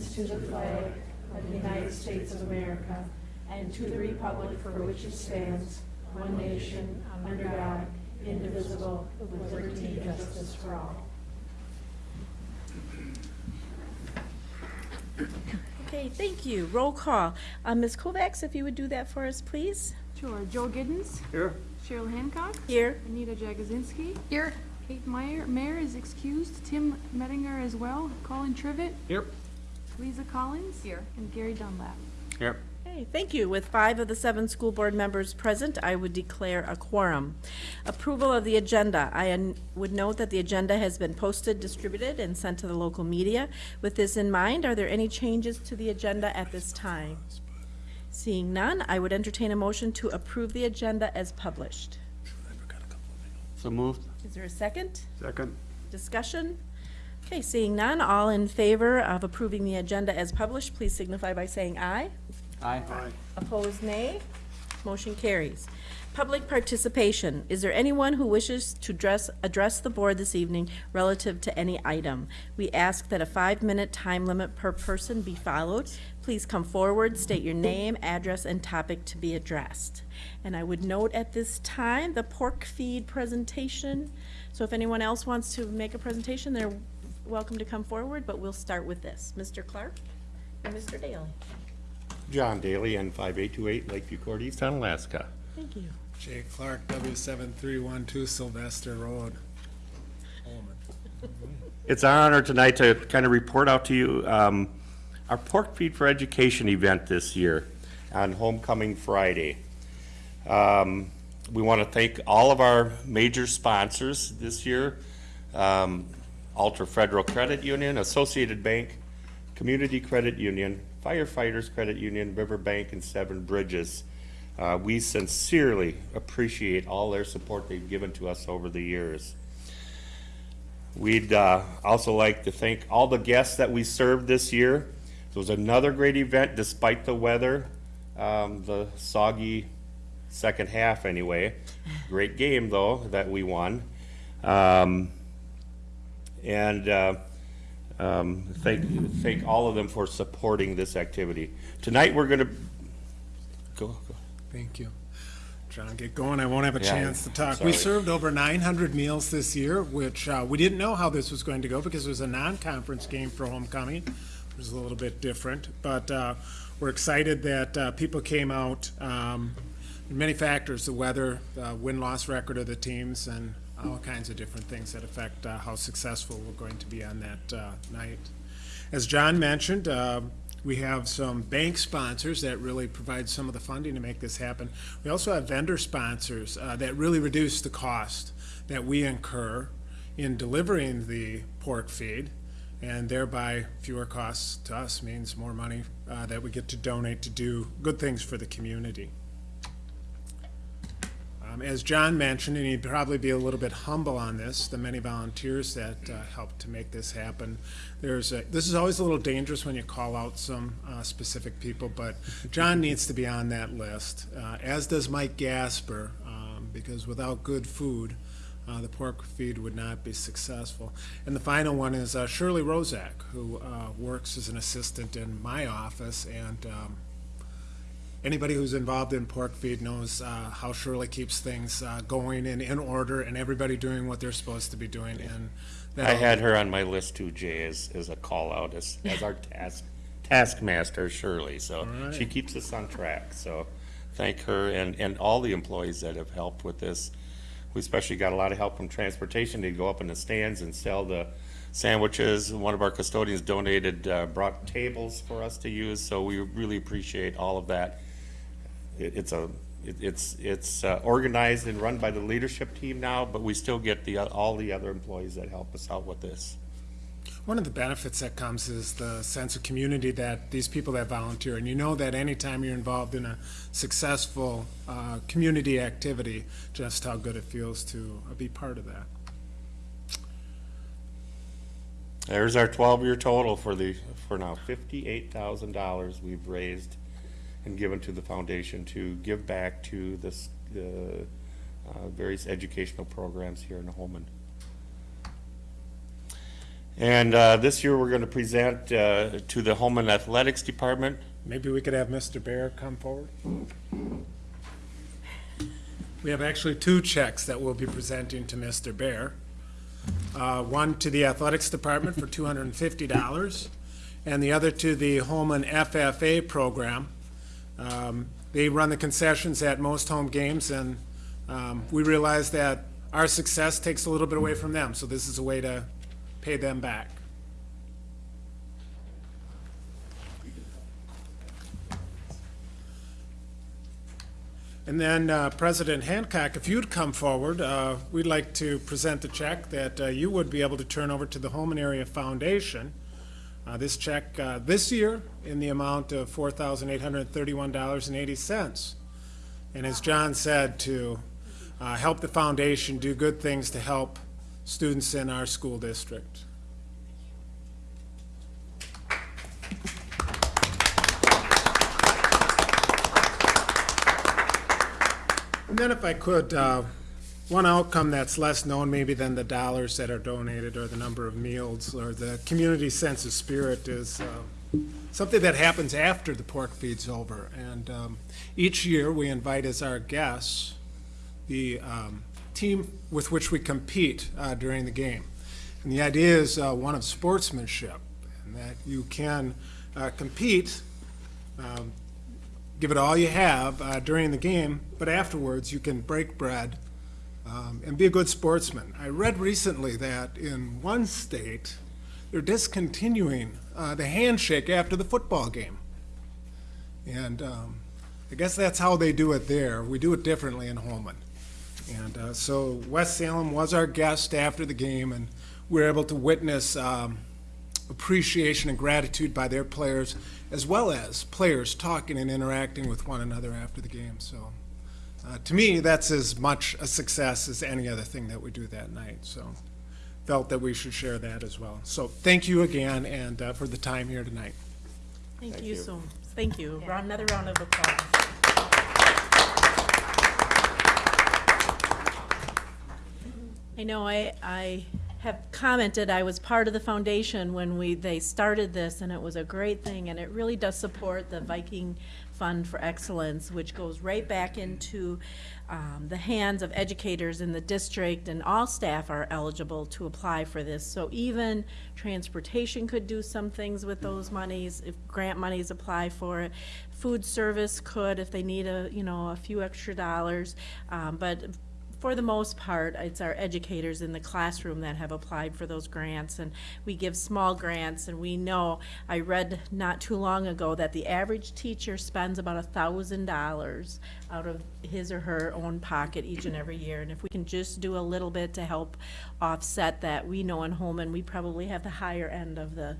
allegiance to the flag of the United States of America and to the republic for which it stands, one nation, under God, indivisible, with liberty and justice for all. Okay, thank you. Roll call. Uh, Ms. Kovacs, if you would do that for us, please. Sure. Joe Giddens. Here. Cheryl Hancock. Here. Anita Jagozinski. Here. Kate Meyer, Mayor is excused. Tim Mettinger as well. Colin Trivet. Here. Lisa Collins. Here. And Gary Dunlap. Here. Okay, thank you. With five of the seven school board members present, I would declare a quorum. Approval of the agenda. I would note that the agenda has been posted, distributed, and sent to the local media. With this in mind, are there any changes to the agenda at this time? Seeing none, I would entertain a motion to approve the agenda as published. So moved. Is there a second? Second. Discussion? Okay, seeing none, all in favor of approving the agenda as published, please signify by saying aye. Aye. aye. Opposed, nay. Motion carries. Public participation. Is there anyone who wishes to address, address the board this evening relative to any item? We ask that a five-minute time limit per person be followed. Please come forward, state your name, address, and topic to be addressed. And I would note at this time, the pork feed presentation. So if anyone else wants to make a presentation, they're welcome to come forward, but we'll start with this. Mr. Clark and Mr. Daly. John Daly, N five eight two eight, Lakeview Court East, Alaska. Thank you. Jay Clark, W seven three one two Sylvester Road. It's our honor tonight to kind of report out to you, um, our Pork Feed for Education event this year on Homecoming Friday. Um, we want to thank all of our major sponsors this year. Um, Altra Federal Credit Union, Associated Bank, Community Credit Union, Firefighters Credit Union, Riverbank, and Seven Bridges. Uh, we sincerely appreciate all their support they've given to us over the years. We'd uh, also like to thank all the guests that we served this year. It was another great event despite the weather, um, the soggy second half anyway. Great game though that we won. Um, and uh, um, thank, thank all of them for supporting this activity. Tonight, we're gonna, go, go. Thank you. John, get going. I won't have a Yeah, chance to talk. We served over nine hundred meals this year, which, uh, we didn't know how this was going to go because it was a non-conference game for homecoming. It was a little bit different, but, uh, we're excited that, uh, people came out, um, many factors, the weather, the win-loss record of the teams, and all kinds of different things that affect, uh, how successful we're going to be on that, uh, night. As John mentioned, uh, we have some bank sponsors that really provide some of the funding to make this happen. We also have vendor sponsors uh, that really reduce the cost that we incur in delivering the pork feed, and thereby fewer costs to us means more money uh, that we get to donate to do good things for the community. Um, As John mentioned, and he'd probably be a little bit humble on this, the many volunteers that uh, helped to make this happen. There's, a- this is always a little dangerous when you call out some uh, specific people, but John needs to be on that list, uh, as does Mike Gasper, um, because without good food, uh, the pork feed would not be successful. And the final one is uh, Shirley Rozak, who uh, works as an assistant in my office, and um, anybody who's involved in pork feed knows uh, how Shirley keeps things uh, going and in order and everybody doing what they're supposed to be doing. And that I all- had her on my list too, Jay, as, as a call out, as, as our task, taskmaster Shirley, so right. she keeps us on track, so thank her and, and all the employees that have helped with this. We especially got a lot of help from transportation to go up in the stands and sell the sandwiches. One of our custodians donated, uh, brought tables for us to use, so we really appreciate all of that. It, it's a, it, it's, it's uh, organized and run by the leadership team now, but we still get the, all the other employees that help us out with this. One of the benefits that comes is the sense of community that these people that volunteer, and you know that anytime you're involved in a successful uh, community activity, just how good it feels to uh, be part of that. There's our twelve-year total for the, for now, fifty-eight thousand dollars we've raised and given to the foundation to give back to this, the, uh, various educational programs here in Holmen. And uh, this year, we're going to present uh, to the Holmen Athletics Department. Maybe we could have Mr. Bear come forward? We have actually two checks that we'll be presenting to Mr. Bear. Uh, One to the Athletics Department for $250, and the other to the Holmen FFA program. Um, They run the concessions at most home games, and um, we realize that our success takes a little bit away from them, so this is a way to pay them back. And then uh, President Hancock, if you'd come forward, uh, we'd like to present the check that uh, you would be able to turn over to the Holmen Area Foundation. Uh, This check, uh, this year, in the amount of $4,831.80. And as John said, to uh, help the foundation do good things to help students in our school district. And then if I could, uh, one outcome that's less known maybe than the dollars that are donated or the number of meals or the community sense of spirit is uh, something that happens after the pork feed's over. And um, each year, we invite as our guests the um, team with which we compete uh, during the game. And the idea is uh, one of sportsmanship, and that you can uh, compete um, give it all you have uh, during the game, but afterwards you can break bread um, and be a good sportsman. I read recently that in one state, they're discontinuing uh, the handshake after the football game. And um, I guess that's how they do it there. We do it differently in Holmen. And uh, so West Salem was our guest after the game, and we were able to witness um, appreciation and gratitude by their players, as well as players talking and interacting with one another after the game. So, uh, to me, that's as much a success as any other thing that we do that night. So, felt that we should share that as well. So, thank you again, and uh, for the time here tonight. Thank you so, thank you. Round- Another round of applause. I know I, I have commented, I was part of the foundation when we, they started this, and it was a great thing, and it really does support the Viking Fund for Excellence, which goes right back into um, the hands of educators in the district, and all staff are eligible to apply for this. So even transportation could do some things with those monies, if grant monies apply for it. Food service could, if they need a, you know, a few extra dollars. Um, But for the most part, it's our educators in the classroom that have applied for those grants, and we give small grants, and we know, I read not too long ago that the average teacher spends about a thousand dollars out of his or her own pocket each and every year, and if we can just do a little bit to help offset that, we know in Holmen, we probably have the higher end of the,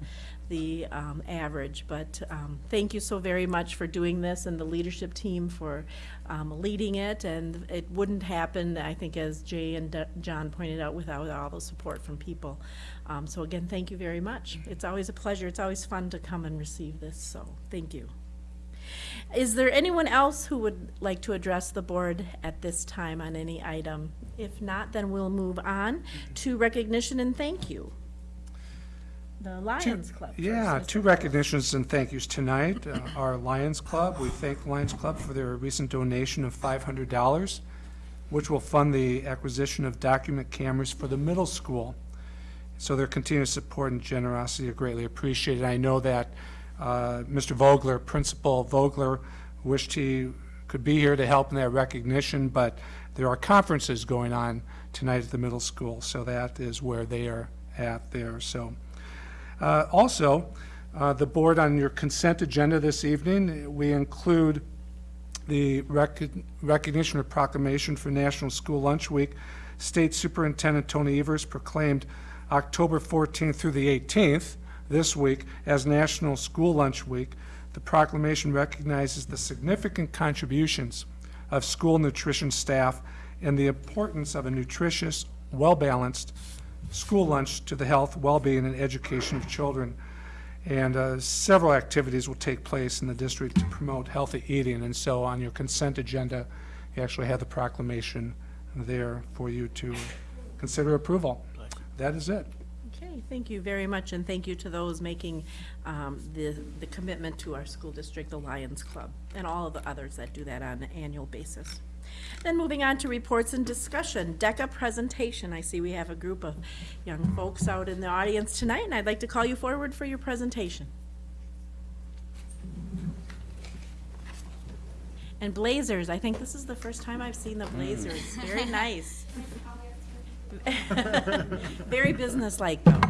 the um, average. But um, thank you so very much for doing this and the leadership team for um, leading it. And it wouldn't happen, I think, as Jay and D- John pointed out, without all the support from people. Um, So again, thank you very much. It's always a pleasure. It's always fun to come and receive this, so thank you. Is there anyone else who would like to address the board at this time on any item? If not, then we'll move on to recognition and thank you. The Lions Club. first, Yeah, two recognitions and thank yous tonight. Uh, Our Lions Club, we thank the Lions Club for their recent donation of $500, which will fund the acquisition of document cameras for the middle school. So their continued support and generosity are greatly appreciated. I know that uh, Mr. Vogler, Principal Vogler, wished he could be here to help in that recognition, but there are conferences going on tonight at the middle school, so that is where they are at there. So uh, Also, uh, the board on your consent agenda this evening, we include the rec- recognition or proclamation for National School Lunch Week. State Superintendent Tony Evers proclaimed October 14th through the 18th, this week, as National School Lunch Week. The proclamation recognizes the significant contributions of school nutrition staff and the importance of a nutritious, well-balanced school lunch to the health, well-being, and education of children. And uh, several activities will take place in the district to promote healthy eating. And so on your consent agenda, you actually have the proclamation there for you to consider approval. That is it. Okay. Thank you very much, and thank you to those making um, the, the commitment to our school district, the Lions Club, and all of the others that do that on an annual basis. Then moving on to reports and discussion, DECA presentation. I see we have a group of young folks out in the audience tonight, and I'd like to call you forward for your presentation. And blazers, I think this is the first time I've seen the mm. blazers. Very nice. Very businesslike, though.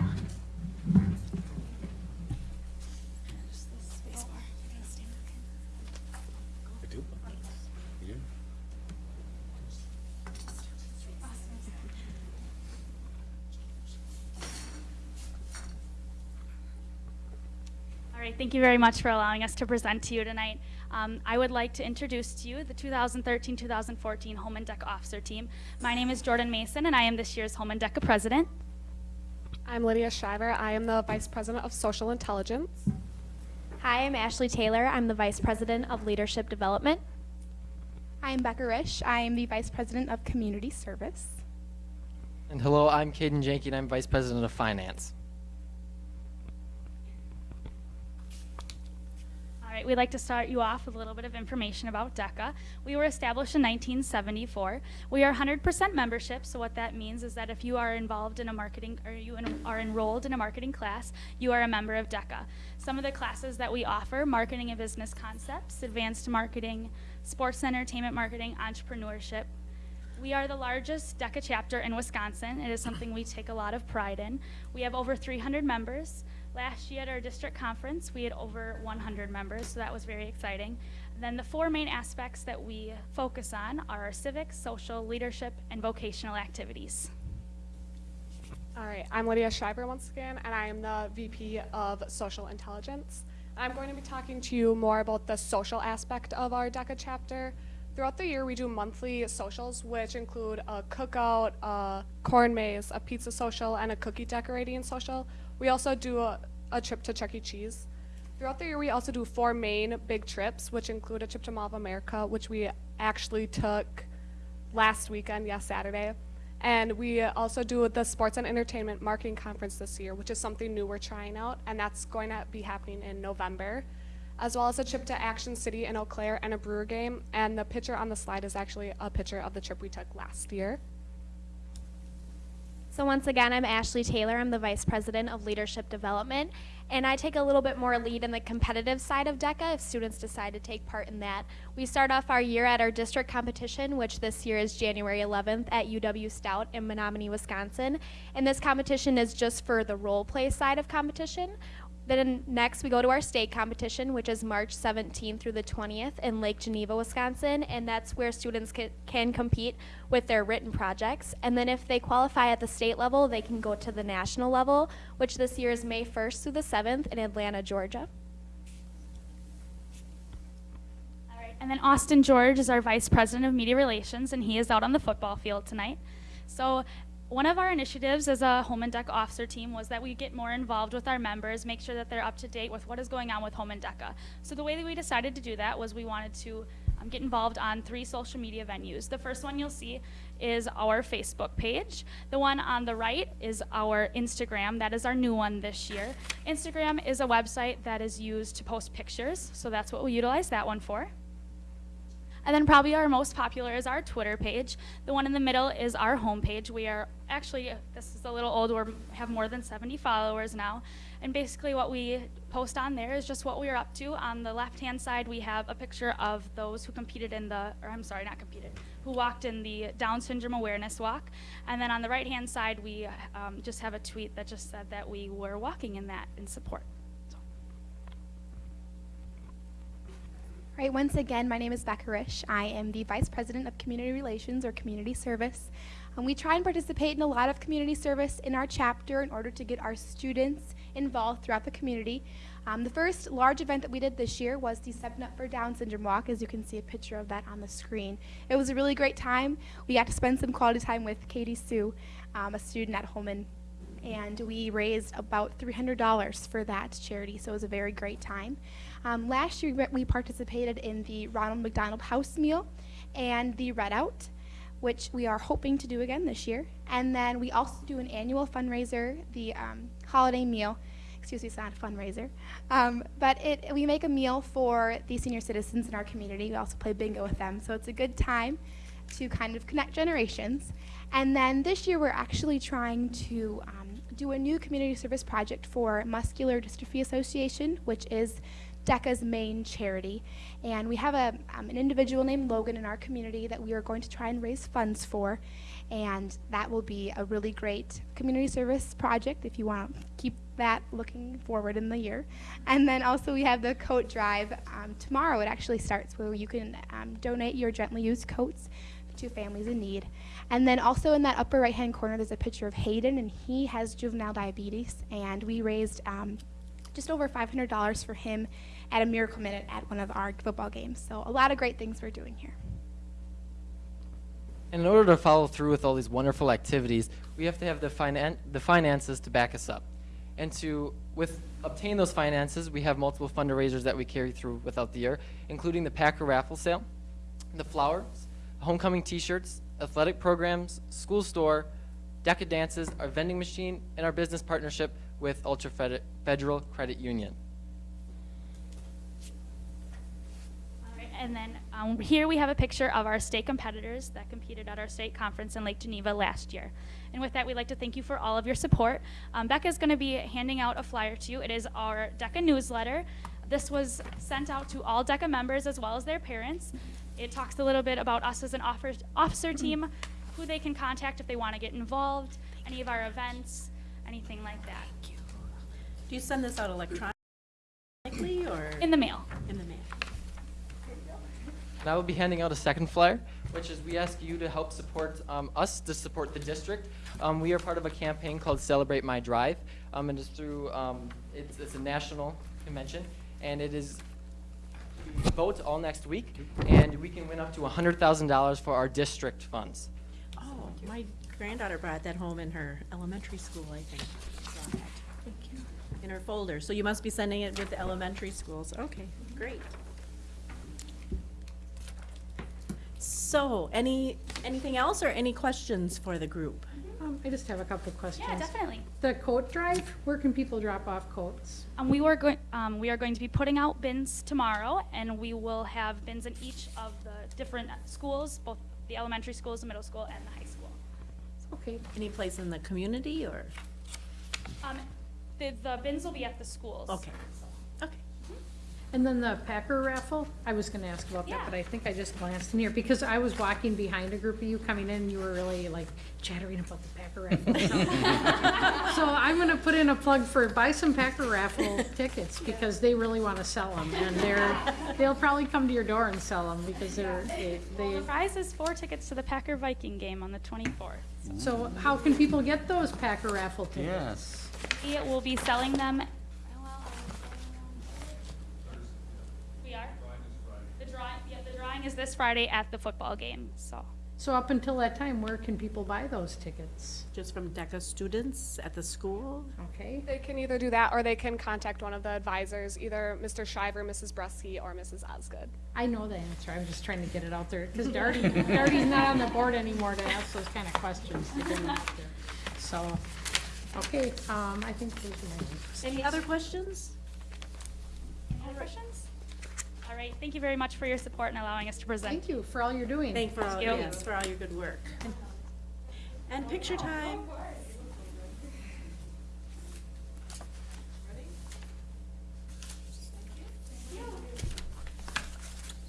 All right, thank you very much for allowing us to present to you tonight. Um, I would like to introduce to you the 2013-2014 Holmen DECA Officer Team. My name is Jordan Mason, and I am this year's Holmen DECA President. I'm Lydia Shriver. I am the Vice President of Social Intelligence. Hi, I'm Ashley Taylor. I'm the Vice President of Leadership Development. I'm Becca Risch. I am the Vice President of Community Service. And hello, I'm Caden Jenkin. I'm Vice President of Finance. All right, we'd like to start you off with a little bit of information about DECA. We were established in 1974. We are 100% membership, so what that means is that if you are involved in a marketing, or you en- are enrolled in a marketing class, you are a member of DECA. Some of the classes that we offer, marketing and business concepts, advanced marketing, sports and entertainment marketing, entrepreneurship. We are the largest DECA chapter in Wisconsin. It is something we take a lot of pride in. We have over 300 members. Last year at our district conference, we had over 100 members, so that was very exciting. Then the four main aspects that we focus on are civic, social, leadership, and vocational activities. All right, I'm Lydia Schreiber once again, and I am the VP of Social Intelligence. I'm going to be talking to you more about the social aspect of our DECA chapter. Throughout the year, we do monthly socials, which include a cookout, a corn maze, a pizza social, and a cookie decorating social. We also do a, a trip to Chuck E. Cheese. Throughout the year, we also do four main big trips, which include a trip to Mall of America, which we actually took last weekend, yes, Saturday. And we also do the Sports and Entertainment Marketing Conference this year, which is something new we're trying out, and that's going to be happening in November, as well as a trip to Action City in Eau Claire and a Brewer game. And the picture on the slide is actually a picture of the trip we took last year. So, once again, I'm Ashley Taylor. I'm the Vice President of Leadership Development, and I take a little bit more lead in the competitive side of DECA if students decide to take part in that. We start off our year at our district competition, which this year is January 11th at UW Stout in Menomonie, Wisconsin. And this competition is just for the role play side of competition. Then next, we go to our state competition, which is March 17th through the 20th in Lake Geneva, Wisconsin, and that's where students ca- can compete with their written projects. And then if they qualify at the state level, they can go to the national level, which this year is May 1st through the 7th in Atlanta, Georgia. All right, and then Austin George is our Vice President of Media Relations, and he is out on the football field tonight. So, one of our initiatives as a Holmen DECA officer team was that we get more involved with our members, make sure that they're up to date with what is going on with Home and DECA. So, the way that we decided to do that was we wanted to um, get involved on three social media venues. The first one you'll see is our Facebook page. The one on the right is our Instagram. That is our new one this year. Instagram is a website that is used to post pictures, so that's what we utilize that one for. And then probably our most popular is our Twitter page. The one in the middle is our homepage. We are actually, this is a little old, we have more than 70 followers now. And basically what we post on there is just what we are up to. On the left-hand side, we have a picture of those who competed in the, or I'm sorry, not competed, who walked in the Down Syndrome Awareness Walk. And then on the right-hand side, we um, just have a tweet that just said that we were walking in that in support. Right, once again, my name is Becca Risch. I am the Vice President of Community Relations or Community Service. Um, we try and participate in a lot of community service in our chapter in order to get our students involved throughout the community. Um, the first large event that we did this year was the Stepping Up for Down Syndrome Walk, as you can see a picture of that on the screen. It was a really great time. We got to spend some quality time with Katie Sue, um, a student at Holmen and we raised about $300 for that charity, so it was a very great time. Um, last year, we participated in the Ronald McDonald House Meal and the Red Out. which we are hoping to do again this year. And then we also do an annual fundraiser, the um, holiday meal. Excuse me, it's not a fundraiser. Um, but it, we make a meal for the senior citizens in our community. We also play bingo with them. So it's a good time to kind of connect generations. And then this year we're actually trying to um, do a new community service project for Muscular Dystrophy Association, which is DECA's main charity. And we have a, um, an individual named Logan in our community that we are going to try and raise funds for. And that will be a really great community service project if you want to keep that looking forward in the year. And then also we have the coat drive um, tomorrow. It actually starts where you can um, donate your gently used coats to families in need. And then also in that upper right hand corner, there's a picture of Hayden, and he has juvenile diabetes. And we raised um, just over $500 for him at a Miracle Minute at one of our football games. So a lot of great things we're doing here. And in order to follow through with all these wonderful activities, we have to have the, finan- the finances to back us up. And to with obtain those finances, we have multiple fundraisers that we carry through without the year, including the Packer raffle sale, the flowers, homecoming T-shirts, athletic programs, school store, DECA dances, our vending machine, and our business partnership with Altra Fed- Federal Credit Union. All right, and then um, here we have a picture of our state competitors that competed at our state conference in Lake Geneva last year. And with that, we'd like to thank you for all of your support. Um, Becca is going to be handing out a flyer to you. It is our DECA newsletter. This was sent out to all DECA members as well as their parents. It talks a little bit about us as an offer, officer team, who they can contact if they want to get involved, any of our events, anything like that. Do you send this out electronically or In the mail. in the mail? And I will be handing out a second flyer, which is we ask you to help support um, us to support the district. Um, we are part of a campaign called Celebrate My Drive, um, and it's through um, it's, it's a national convention, and it is vote all next week, and we can win up to $100,000 for our district funds. Oh, my granddaughter brought that home in her elementary school, I think. Saw that. In her folder. So you must be sending it with the elementary schools. Okay, great. So, any, anything else or any questions for the group? Um, I just have a couple of questions. Yeah, definitely. The coat drive, where can people drop off coats? Um, we were going, um, we are going to be putting out bins tomorrow, and we will have bins in each of the different schools, both the elementary schools, the middle school, and the high school. Okay, Any place in the community or? Um, the, the bins will be at the schools. Okay, okay. And then the Packer raffle, I was gonna ask about that, but I think I just glanced in here, because I was walking behind a group of you coming in, and you were really like chattering about the Packer raffle. So I'm gonna put in a plug for, buy some Packer raffle tickets, because they really wanna sell them, and they're, they'll probably come to your door and sell them, because they're, they, Well, the they, prize is four tickets to the Packer Viking game on the twenty-fourth. so how can people get those Packer raffle tickets? Yes. We will be selling them. Drawing is this Friday at the football game, so. So up until that time, where can people buy those tickets? Just from DECA students at the school? Okay, They can either do that or they can contact one of the advisors, either Mr. Shiver, Mrs. Bresky, or Mrs. Osgood. I know the answer, I'm just trying to get it out there, because Darty, Darty's not on the board anymore to ask those kind of questions to get them out there. So, okay, um, I think those are my ones. Any other questions? Any other questions? All right, thank you very much for your support and allowing us to present. Thank you for all you're doing. Thank for all, you. yes, for all your good work. And picture time.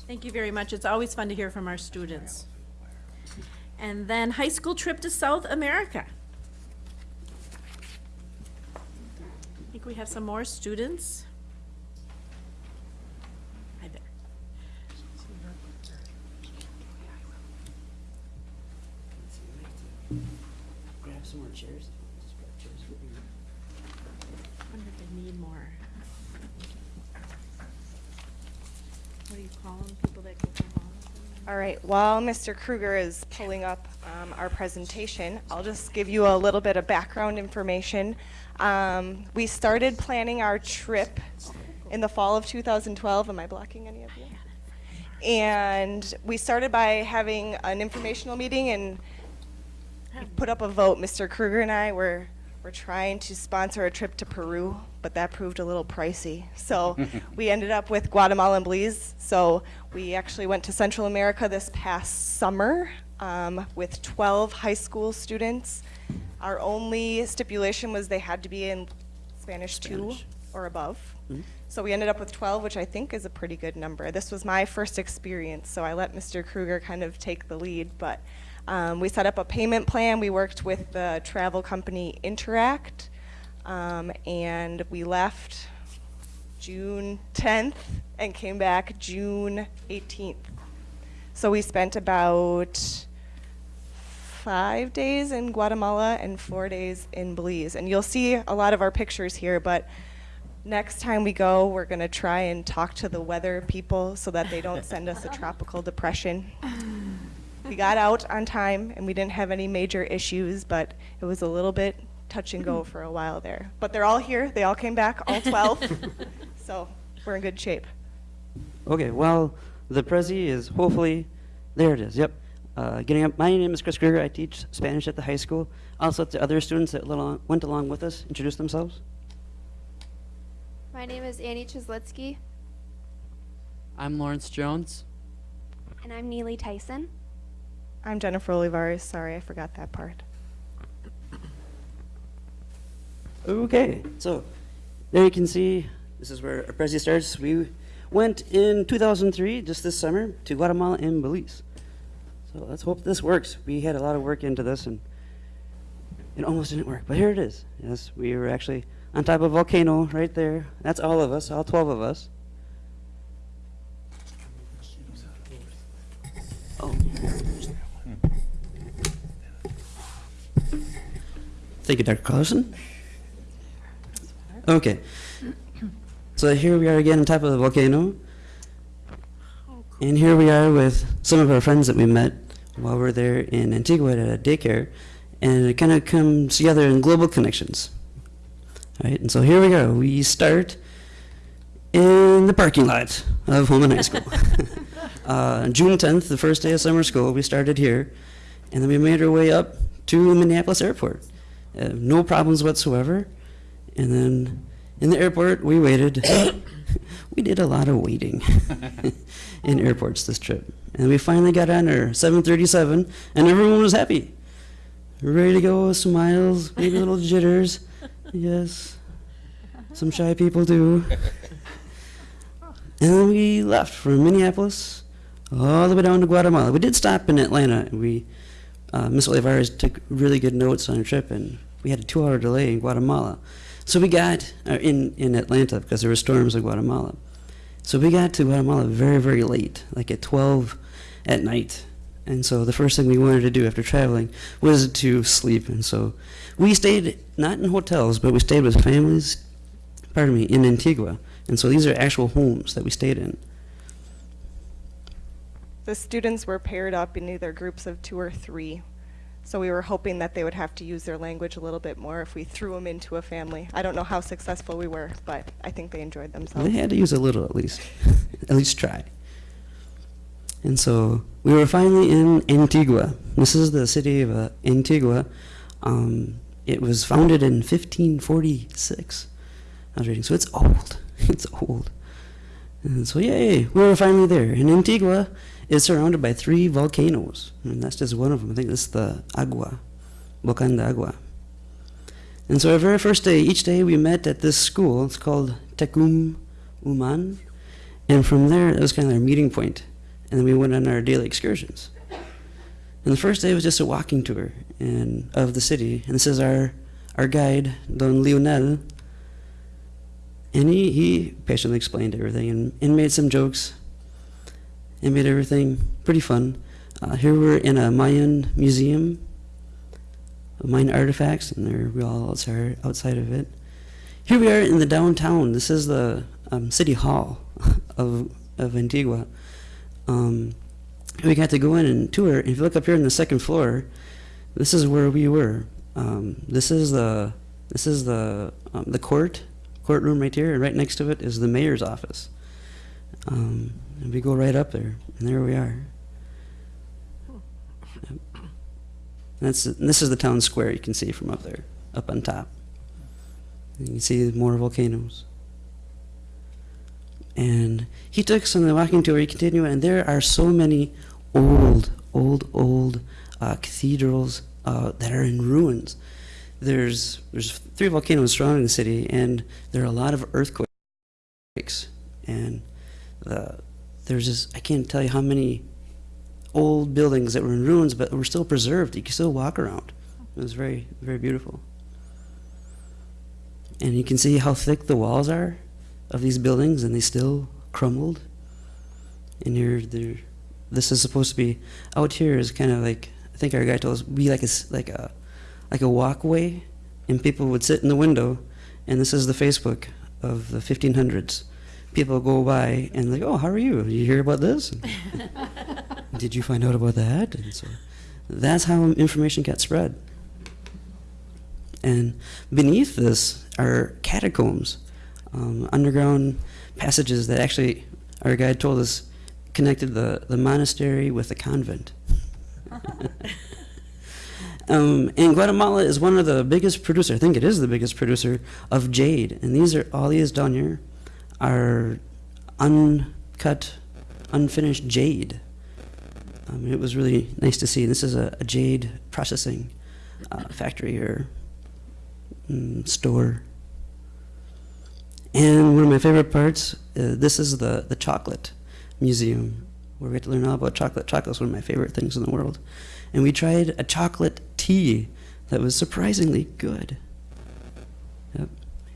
Thank you very much. It's always fun to hear from our students. And then high school trip to South America. I think we have some more students. Hi there. Grab some more chairs. Just grab chairs with you. wonder if they need more. What do you call them, people that go from home? All right, while Mr. Kruger is pulling up um, our presentation, I'll just give you a little bit of background information. Um, We started planning our trip in the fall of 2012. Am I blocking any of you? And we started by having an informational meeting and put up a vote. Mr. Kruger and I were, were trying to sponsor a trip to Peru, but that proved a little pricey. So we ended up with Guatemala and Belize. So we actually went to Central America this past summer um, with 12 high school students. Our only stipulation was they had to be in Spanish 2 or above. So we ended up with 12, which I think is a pretty good number. This was my first experience, so I let Mr. Kruger kind of take the lead. But um, we set up a payment plan. We worked with the travel company Interact, um, and we left June 10th and came back June 18th. So we spent about five days in Guatemala and four days in Belize. And you'll see a lot of our pictures here, but next time we go, we're going to try and talk to the weather people so that they don't send us a tropical depression. We got out on time and we didn't have any major issues, but it was a little bit touch and go for a while there. But they're all here. They all came back, all 12. so we're in good shape. Okay, well, the Prezi is hopefully, there it is, yep. Uh, getting up, my name is Chris Kruger. I teach Spanish at the high school. Also, to other students that little, went along with us, introduce themselves. My name is Annie Chislitsky, I'm Lawrence Jones. and I'm Neely Tyson. I'm Jennifer Olivares. Sorry, I forgot that part. Okay, so there you can see this is where our Prezi starts. We went in 2003, just this summer, to Guatemala and Belize. So let's hope this works. We had a lot of work into this and it almost didn't work, but here it is. Yes, we were actually on top of a volcano right there. That's all of us, all 12 of us. Oh. Thank you, Dr. Carlson. Okay. So here we are again on top of the volcano. And here we are with some of our friends that we met while we are there in Antigua at a daycare. And it kind of comes together in global connections. All right, and so here we go. We start in the parking lot of Holmen High School. uh, June 10th, the first day of summer school, we started here. And then we made our way up to Minneapolis Airport. Uh, no problems whatsoever. And then in the airport, we waited. we did a lot of waiting in airports this trip. And we finally got on our 737, and everyone was happy. Ready to go, smiles, maybe little jitters. Yes, some shy people do. And then we left from Minneapolis all the way down to Guatemala. We did stop in Atlanta. and We, uh, Miss Olivares took really good notes on our trip, and we had a two-hour delay in Guatemala. So we got uh, in in Atlanta because there were storms in Guatemala. So we got to Guatemala very very late, like at 12 at night. And so the first thing we wanted to do after traveling was to sleep. And so we stayed not in hotels, but we stayed with families. Pardon me, in Antigua. And so these are actual homes that we stayed in. The students were paired up in either groups of two or three. So we were hoping that they would have to use their language a little bit more if we threw them into a family. I don't know how successful we were, but I think they enjoyed themselves. They had to use a little at least, at least try. And so we were finally in Antigua. This is the city of uh, Antigua. Um, it was founded in 1546. I was reading, so it's old. It's old. And so, yay, we were finally there. And Antigua is surrounded by three volcanoes. And that's just one of them. I think is the Agua, Volcan de Agua. And so our very first day, each day we met at this school. It's called Tecum Uman. And from there, it was kind of our meeting point. And then we went on our daily excursions. And the first day was just a walking tour and of the city. And this is our, our guide, Don Leonel. And he, he patiently explained everything and, and made some jokes and made everything pretty fun. Uh, here we're in a Mayan museum of Mayan artifacts, and there we all outside, outside of it. Here we are in the downtown. This is the um, city hall of, of Antigua. Um, we got to go in and tour. If you look up here on the second floor, this is where we were. Um, this is the this is the um, the court courtroom right here, and right next to it is the mayor's office. And we go right up there, and there we are. Yep. That's and this is the town square you can see from up there, up on top. You can see more volcanoes. And he took us on the walking tour. He continued, and there are so many old, old, old uh, cathedrals uh, that are in ruins. There's there's three volcanoes surrounding the city, and there are a lot of earthquakes. And the, there's just I can't tell you how many old buildings that were in ruins, but were still preserved. You could still walk around. It was very very beautiful. And you can see how thick the walls are of these buildings, and they still crumbled. And there, this is supposed to be out here is kind of like I think our guy told us be like a, like a like a walkway, and people would sit in the window, and this is the Facebook of the 1500s. People go by and like, oh, how are you? You hear about this? Did you find out about that? And so that's how information gets spread. And beneath this are catacombs, um, underground passages that actually, our guide told us, connected the, the monastery with the convent. um, and Guatemala is one of the biggest producer, I think it is the biggest producer of jade. And these are, all these down here are uncut, unfinished jade. Um, it was really nice to see. This is a, a jade processing uh, factory or mm, store. And one of my favorite parts, uh, this is the, the chocolate museum, where we get to learn all about chocolate. Chocolate is one of my favorite things in the world. And we tried a chocolate tea that was surprisingly good.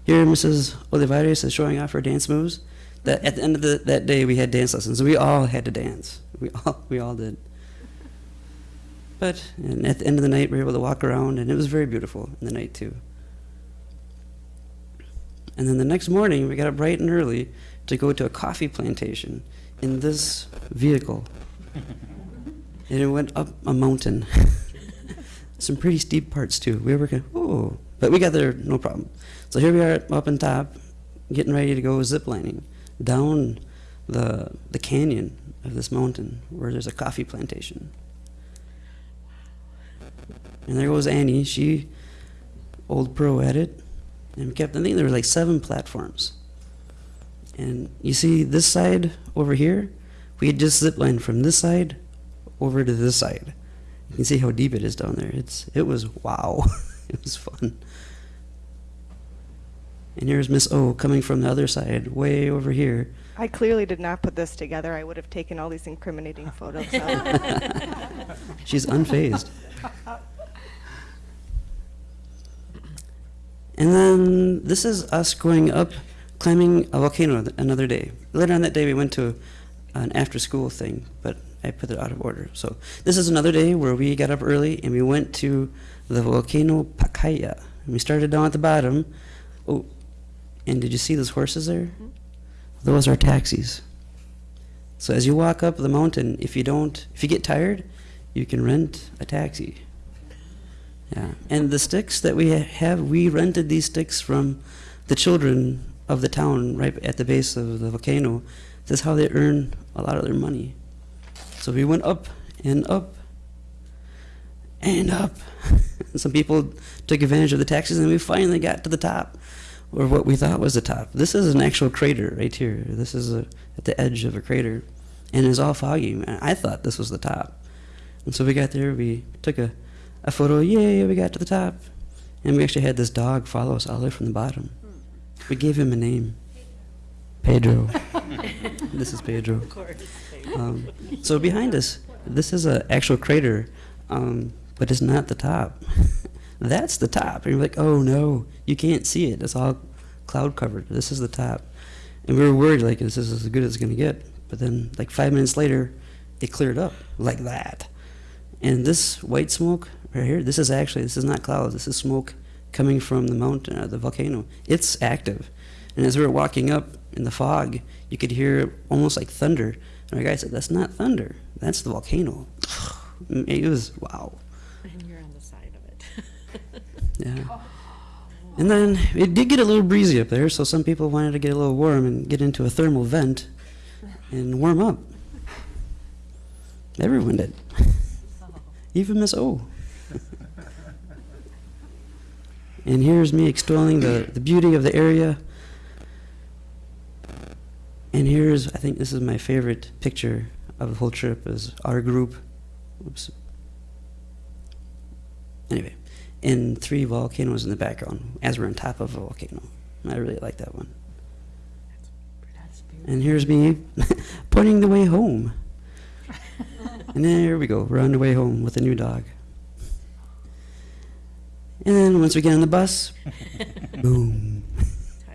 Here, Mrs. Olivares is showing off her dance moves. That at the end of the, that day, we had dance lessons. We all had to dance. We all, we all did. But and at the end of the night, we were able to walk around, and it was very beautiful in the night too. And then the next morning, we got up bright and early to go to a coffee plantation in this vehicle. and it went up a mountain. Some pretty steep parts too. We were kind of, oh, but we got there no problem. So here we are up on top, getting ready to go ziplining down the the canyon of this mountain where there's a coffee plantation. And there goes Annie. She, old pro at it, and we kept. I think there were like seven platforms. And you see this side over here, we had just ziplined from this side over to this side. You can see how deep it is down there. It's it was wow. it was fun. And here's Miss O coming from the other side, way over here. I clearly did not put this together. I would have taken all these incriminating photos out. She's unfazed. And then this is us going up, climbing a volcano th- another day. Later on that day, we went to an after school thing, but I put it out of order. So this is another day where we got up early and we went to the volcano Pacaya. And we started down at the bottom. Oh, and did you see those horses there? Those are taxis. So as you walk up the mountain, if you don't, if you get tired, you can rent a taxi. Yeah, and the sticks that we have, we rented these sticks from the children of the town right at the base of the volcano. This is how they earn a lot of their money. So we went up and up and up. Some people took advantage of the taxis, and we finally got to the top, or what we thought was the top. This is an actual crater right here. This is a, at the edge of a crater, and it's all foggy. And I thought this was the top. And so we got there, we took a, a photo, yay, we got to the top. And we actually had this dog follow us all the way from the bottom. We gave him a name. Pedro. this is Pedro. Of course. Um, so behind us, this is an actual crater, um, but it's not the top. That's the top. And you're like, oh no, you can't see it. It's all cloud covered. This is the top. And we were worried, like, this is as good as it's going to get. But then, like, five minutes later, it cleared up like that. And this white smoke right here, this is actually, this is not clouds. This is smoke coming from the mountain, or the volcano. It's active. And as we were walking up in the fog, you could hear almost like thunder. And our guy said, that's not thunder. That's the volcano. It was, wow. And you're on the side of it. Yeah. And then it did get a little breezy up there, so some people wanted to get a little warm and get into a thermal vent. and warm up. Everyone did. Even Miss O. and here's me extolling the, the beauty of the area. And here's, I think this is my favorite picture of the whole trip, is our group. Oops. Anyway, and three volcanoes in the background as we're on top of a volcano. I really like that one. And here's me pointing the way home. and there we go. We're on the way home with a new dog. And then once we get on the bus, boom.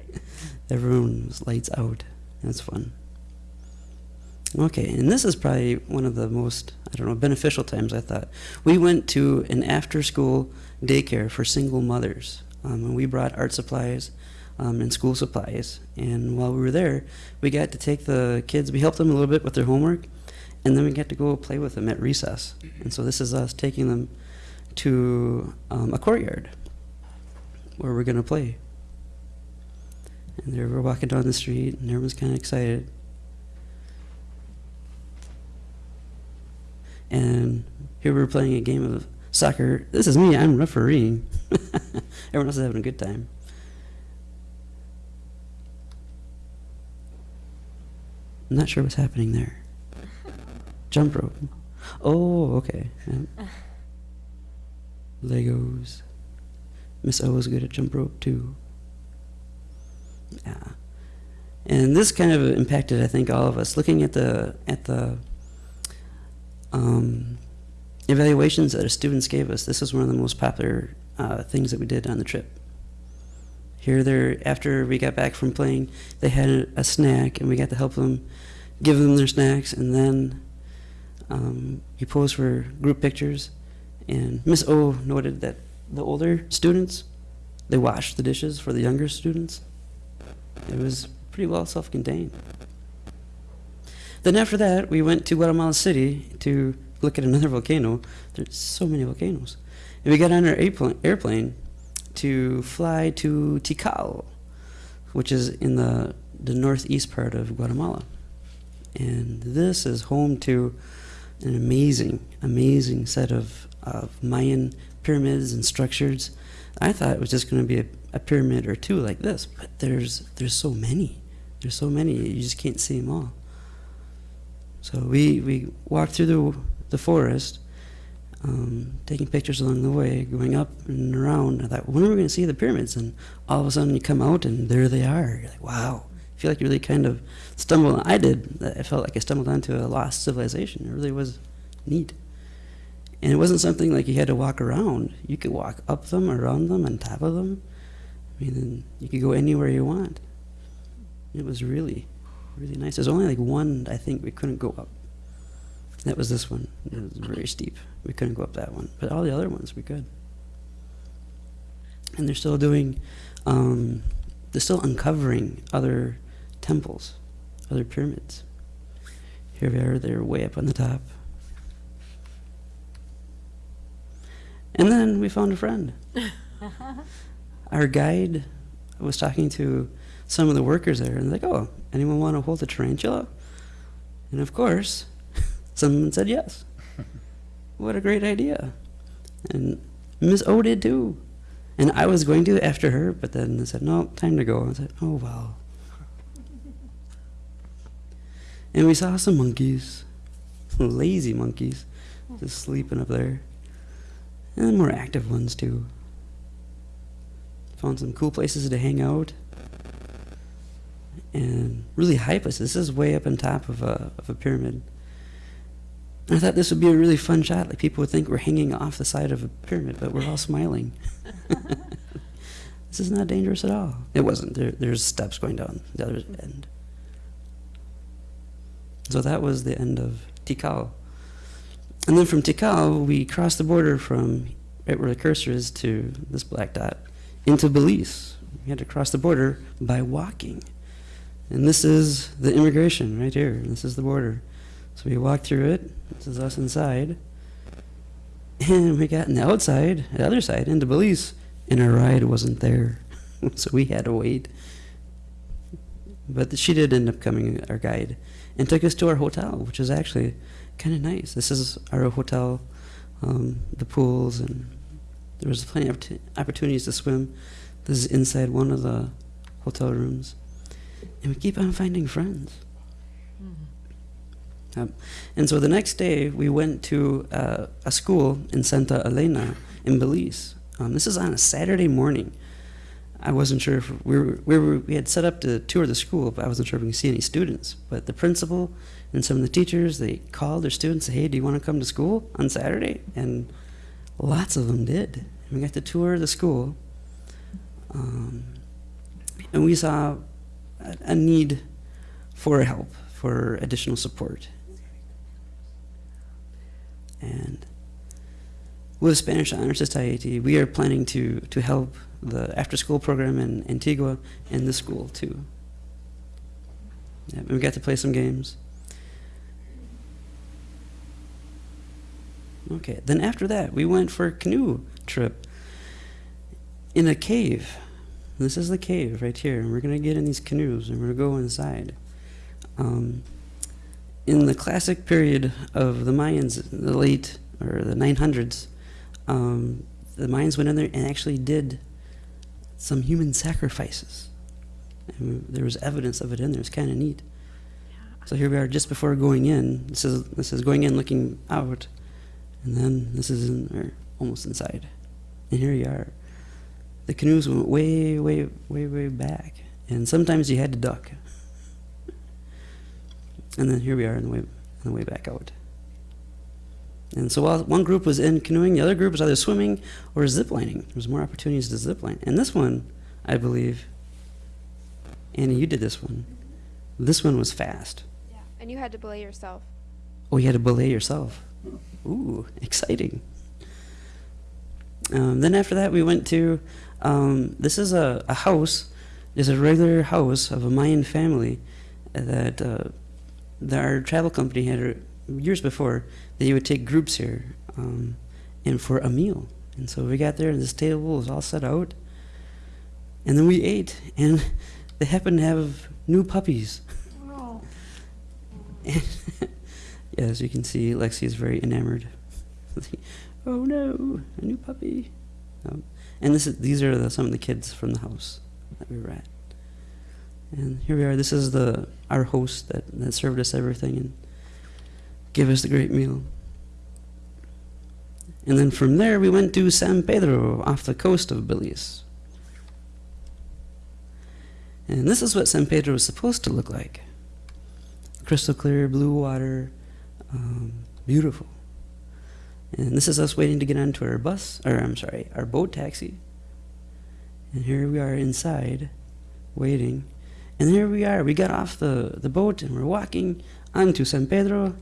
Everyone's lights out. That's fun. Okay, and this is probably one of the most, I don't know, beneficial times I thought. We went to an after school daycare for single mothers. Um, and we brought art supplies um, and school supplies. And while we were there, we got to take the kids, we helped them a little bit with their homework, and then we got to go play with them at recess. And so this is us taking them to um, a courtyard where we're going to play. And there we're walking down the street, and everyone's kind of excited. And here we're playing a game of soccer. This is me, I'm refereeing. Everyone else is having a good time. I'm not sure what's happening there. Jump rope. Oh, okay. Legos. Miss O is good at jump rope too. Yeah. And this kind of impacted, I think, all of us. Looking at the at the um, evaluations that our students gave us, this is one of the most popular uh, things that we did on the trip. Here, there, after we got back from playing, they had a, a snack, and we got to help them, give them their snacks, and then um, we posed for group pictures. And Miss O noted that the older students, they washed the dishes for the younger students. It was pretty well self-contained. Then after that, we went to Guatemala City to look at another volcano. There's so many volcanoes. And we got on our airplane, to fly to Tikal, which is in the, the northeast part of Guatemala. And this is home to an amazing, amazing set of, of Mayan pyramids and structures. I thought it was just going to be a, a pyramid or two like this, but there's, there's so many. There's so many, you just can't see them all. So we, we walked through the, the forest, um, taking pictures along the way, going up and around. I thought, when are we going to see the pyramids? And all of a sudden you come out and there they are. You're like, wow. I feel like you really kind of stumbled. I did. I felt like I stumbled onto a lost civilization. It really was neat. And it wasn't something like you had to walk around. You could walk up them, around them, on top of them. I mean, you could go anywhere you want. It was really, really nice. There's only like one I think we couldn't go up. That was this one. It was very steep. We couldn't go up that one. But all the other ones we could. And they're still doing, um, they're still uncovering other temples, other pyramids. Here we are, they're way up on the top. And then we found a friend. Our guide was talking to some of the workers there, and they're like, oh, anyone want to hold a tarantula? And of course, someone said yes. what a great idea. And Miss O did too. And I was going to after her, but then they said, no, time to go. I said, oh, well. And we saw some monkeys, lazy monkeys, just sleeping up there. And more active ones too. Found some cool places to hang out. And really high places. This is way up on top of a, of a pyramid. And I thought this would be a really fun shot. Like people would think we're hanging off the side of a pyramid, but we're all smiling. this is not dangerous at all. It wasn't. There, there's steps going down the other end. So that was the end of Tikal. And then from Tikal, we crossed the border from right where the cursor is to this black dot into Belize. We had to cross the border by walking. And this is the immigration right here. This is the border. So we walked through it. This is us inside. And we got on the outside, the other side, into Belize, and our ride wasn't there. so we had to wait. But she did end up coming, our guide. and took us to our hotel, which is actually kind of nice. This is our hotel, um, the pools, and there was plenty of opportu- opportunities to swim. This is inside one of the hotel rooms, and we keep on finding friends. Um, and so the next day, we went to uh, a school in Santa Elena in Belize. Um, this is on a Saturday morning. I wasn't sure if we were, we were we had set up to tour the school, but I wasn't sure if we could see any students. But the principal and some of the teachers they called their students, "Hey, do you want to come to school on Saturday?" And lots of them did. We got to tour the school, um, and we saw a, a need for help, for additional support. And with Spanish Honor Society, we are planning to, to help the after-school program in Antigua and the school too. Yeah, we got to play some games. Okay, then after that, we went for a canoe trip in a cave. This is the cave right here, and we're gonna get in these canoes and we're gonna go inside. Um, in the classic period of the Mayans, the late or the 900s, um, the Mayans went in there and actually did some human sacrifices. And there was evidence of it in there. It's kind of neat. So here we are, just before going in. This is this is going in, looking out, and then this is in or almost inside. And here you are. The canoes went way, way, way, way back, and sometimes you had to duck. And then here we are on the way, on the way back out. And so while one group was in canoeing, the other group was either swimming or ziplining. There was more opportunities to zipline. And this one, I believe, Annie, you did this one. This one was fast. Yeah. And you had to belay yourself. Oh, you had to belay yourself. Ooh, exciting. Um, then after that, we went to, um, this is a, a house, it's a regular house of a Mayan family that, uh, that our travel company had uh, years before, that you would take groups here um, and for a meal. And so we got there, and this table was all set out. And then we ate, and they happened to have new puppies. Oh. yeah, as you can see, Lexi is very enamored. oh no, a new puppy. Um, and this is, these are the, some of the kids from the house that we were at. And here we are. This is the our host that, that served us everything and gave us the great meal. And then from there, we went to San Pedro off the coast of Belize. And this is what San Pedro was supposed to look like crystal clear blue water, um, beautiful. And this is us waiting to get onto our bus, or I'm sorry, our boat taxi. And here we are inside, waiting. And here we are. We got off the, the boat and we're walking onto San Pedro.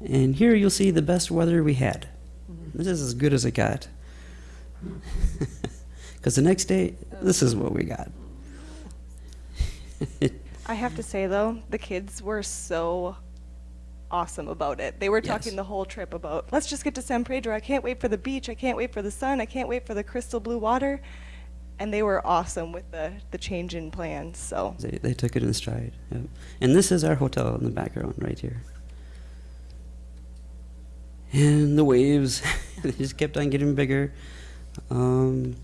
And here you'll see the best weather we had. Mm-hmm. This is as good as it got. Because the next day, this is what we got. I have to say though, the kids were so awesome about it. They were Yes. talking the whole trip about, let's just get to San Pedro. I can't wait for the beach. I can't wait for the sun. I can't wait for the crystal blue water. And they were awesome with the, the change in plans. So They, they took it in stride. Yep. And this is our hotel in the background right here. And the waves, they just kept on getting bigger. Um,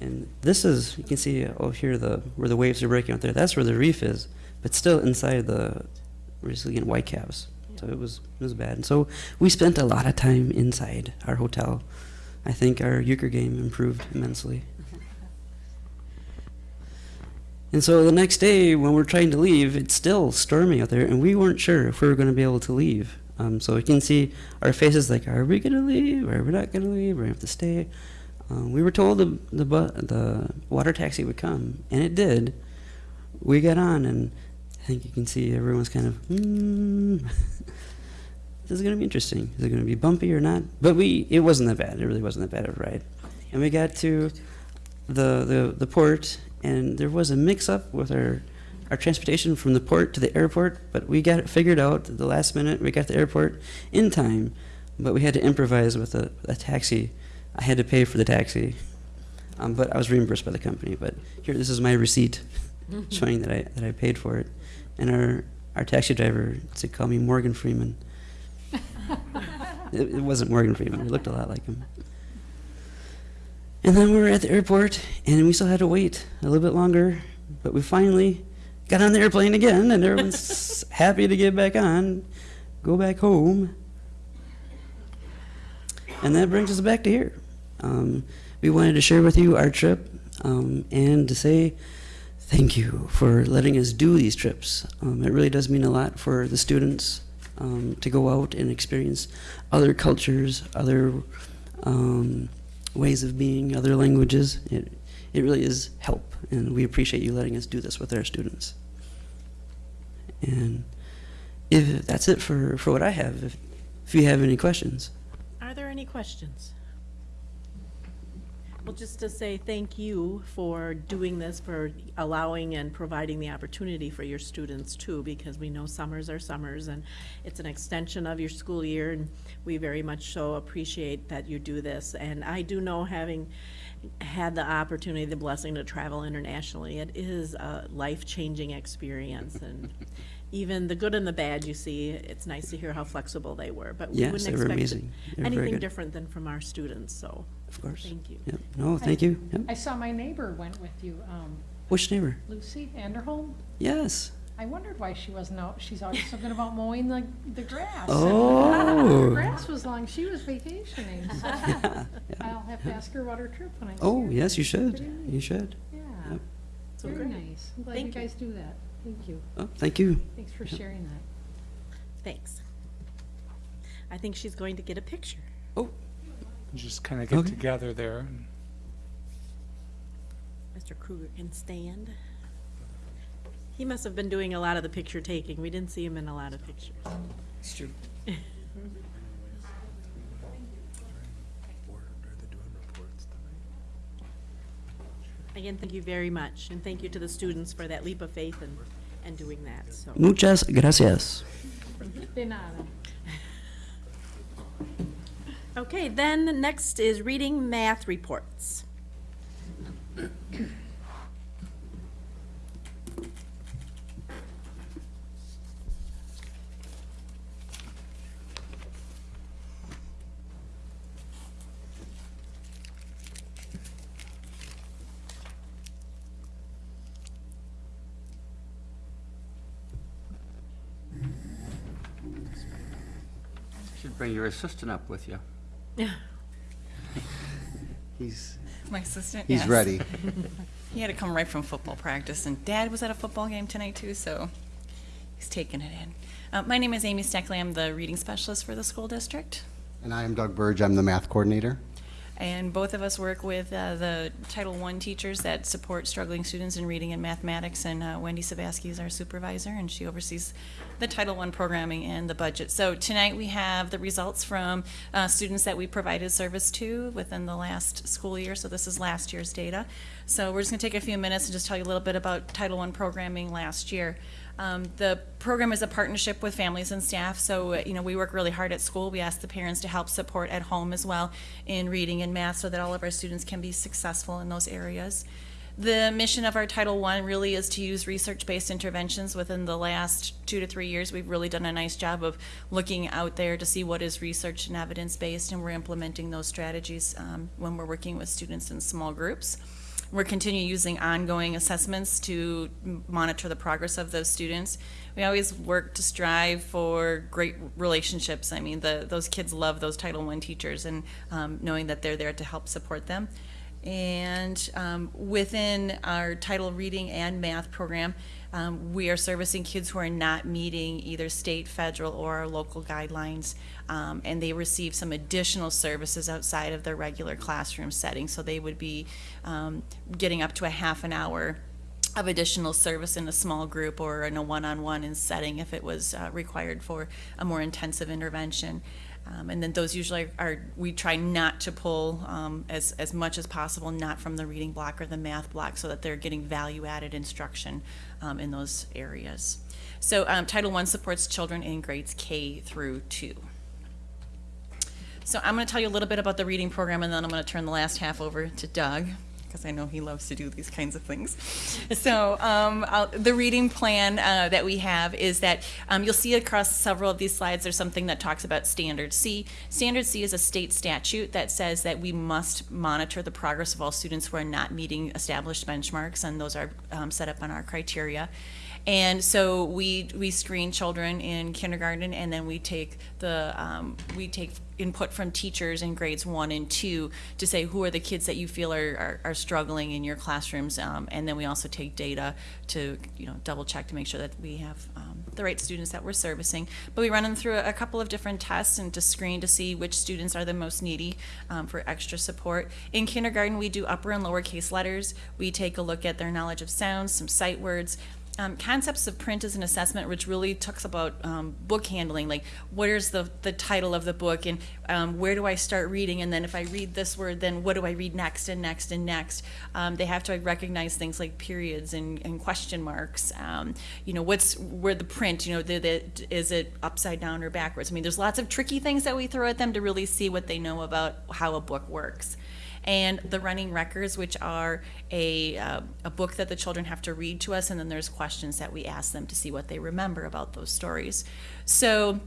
and this is, you can see over here the where the waves are breaking out there. That's where the reef is, but still inside the resilient white caps. So it was it was bad. And so we spent a lot of time inside our hotel. I think our euchre game improved immensely. And so the next day, when we're trying to leave, it's still stormy out there, and we weren't sure if we were going to be able to leave. Um, so you can see our faces like, are we going to leave? Are we not going to leave? Going to have to stay. Um, we were told the, the, the water taxi would come, and it did. We got on, and I think you can see everyone's kind of, hmm, this is going to be interesting. Is it going to be bumpy or not? But we, it wasn't that bad. It really wasn't that bad of a ride. And we got to the, the, the port, and there was a mix-up with our, our transportation from the port to the airport, but we got it figured out at the last minute. We got the airport in time, but we had to improvise with a, a taxi. I had to pay for the taxi, um, but I was reimbursed by the company. But here, this is my receipt showing that I, that I paid for it. and our, our taxi driver said, call me Morgan Freeman. It, it wasn't Morgan Freeman. It looked a lot like him. And then we were at the airport, and we still had to wait a little bit longer, but we finally got on the airplane again, and everyone's happy to get back on, go back home. And that brings us back to here. Um, we wanted to share with you our trip um, and to say thank you for letting us do these trips. Um, it really does mean a lot for the students um, to go out and experience other cultures, other um, ways of being, other languages. It, it really is help, and we appreciate you letting us do this with our students. And if that's it for, for what I have, if, if you have any questions. Are there any questions? Well, just to say thank you for doing this, for allowing and providing the opportunity for your students too, because we know summers are summers and it's an extension of your school year and we very much so appreciate that you do this. And I do know having had the opportunity, the blessing to travel internationally, it is a life-changing experience and even the good and the bad you see, it's nice to hear how flexible they were, but we Yes, wouldn't expect amazing. Were very anything different than from our students, so. Of course. Thank you. Yep. No, thank you. Yep. I saw my neighbor went with you, um, Which neighbor? Lucy Anderholm. Yes. I wondered why she wasn't out. She's always something about mowing the, the grass. Oh. Her grass was long. She was vacationing. so I'll have to ask her about her trip when I see her. Oh, yes, you should. Pretty. You should. Yeah. Yep. So Very great. nice. I'm glad Thank you you. guys do that. Thank you. Oh, thank you. Thanks for sharing that. Thanks. I think she's going to get a picture. Just kind of get Okay. together there. Mr. Kruger can stand. He must have been doing a lot of the picture taking. We didn't see him in a lot of pictures. It's true. Again, thank you very much, and thank you to the students for that leap of faith and, and doing that, so. Muchas gracias. Okay, then next is reading math reports. Should bring your assistant up with you. He's, My assistant, He's yes. ready. He had to come right from football practice, and Dad was at a football game tonight too, so he's taking it in. Uh, my name is Amy Steckley. I'm the reading specialist for the school district, and I am Doug Burge. I'm the math coordinator. And both of us work with uh, the Title I teachers that support struggling students in reading and mathematics. And uh, Wendy Sabaski is our supervisor, and she oversees the Title I programming and the budget. So tonight we have the results from uh, students that we provided service to within the last school year. So this is last year's data. So we're just going to take a few minutes and just tell you a little bit about Title I programming last year. Um, the program is a partnership with families and staff, so you know we work really hard at school. We ask the parents to help support at home as well in reading and math, so that all of our students can be successful in those areas. The mission of our Title I really is to use research-based interventions. Within the last two to three years, we've really done a nice job of looking out there to see what is research and evidence-based, and we're implementing those strategies um, when we're working with students in small groups. We're continuing using ongoing assessments to monitor the progress of those students. We always work to strive for great relationships. I mean, the, those kids love those Title I teachers and um, knowing that they're there to help support them. And um, within our title reading and math program, um, we are servicing kids who are not meeting either state, federal, or local guidelines. Um, and they receive some additional services outside of their regular classroom setting. So they would be um, getting up to a half an hour of additional service in a small group or in a one-on-one in setting if it was uh, required for a more intensive intervention. Um, and then those usually are, we try not to pull um, as, as much as possible, not from the reading block or the math block, so that they're getting value-added instruction um, in those areas. So um, Title I supports children in grades K through two. So I'm going to tell you a little bit about the reading program, and then I'm going to turn the last half over to Doug. Because I know he loves to do these kinds of things. So um, the reading plan uh, that we have is that um, you'll see across several of these slides, there's something that talks about Standard C. Standard C is a state statute that says that we must monitor the progress of all students who are not meeting established benchmarks, and those are um, set up on our criteria. And so we, we screen children in kindergarten, and then we take the, um, we take input from teachers in grades one and two to say who are the kids that you feel are, are, are struggling in your classrooms. Um, and then we also take data to, you know, double check to make sure that we have um, the right students that we're servicing. But we run them through a, couple of different tests and to screen to see which students are the most needy um, for extra support. In kindergarten, we do upper and lowercase letters. We take a look at their knowledge of sounds, some sight words, um, concepts of print as an assessment, which really talks about um, book handling, like what is the, the title of the book and um, where do I start reading, and then if I read this word, then what do I read next and next and next? Um, they have to recognize things like periods and, and question marks. Um, you know, what's where the print? You know, the, the, is it upside down or backwards? I mean, there's lots of tricky things that we throw at them to really see what they know about how a book works and the running records, which are a, uh, a book that the children have to read to us, and then there's questions that we ask them to see what they remember about those stories. So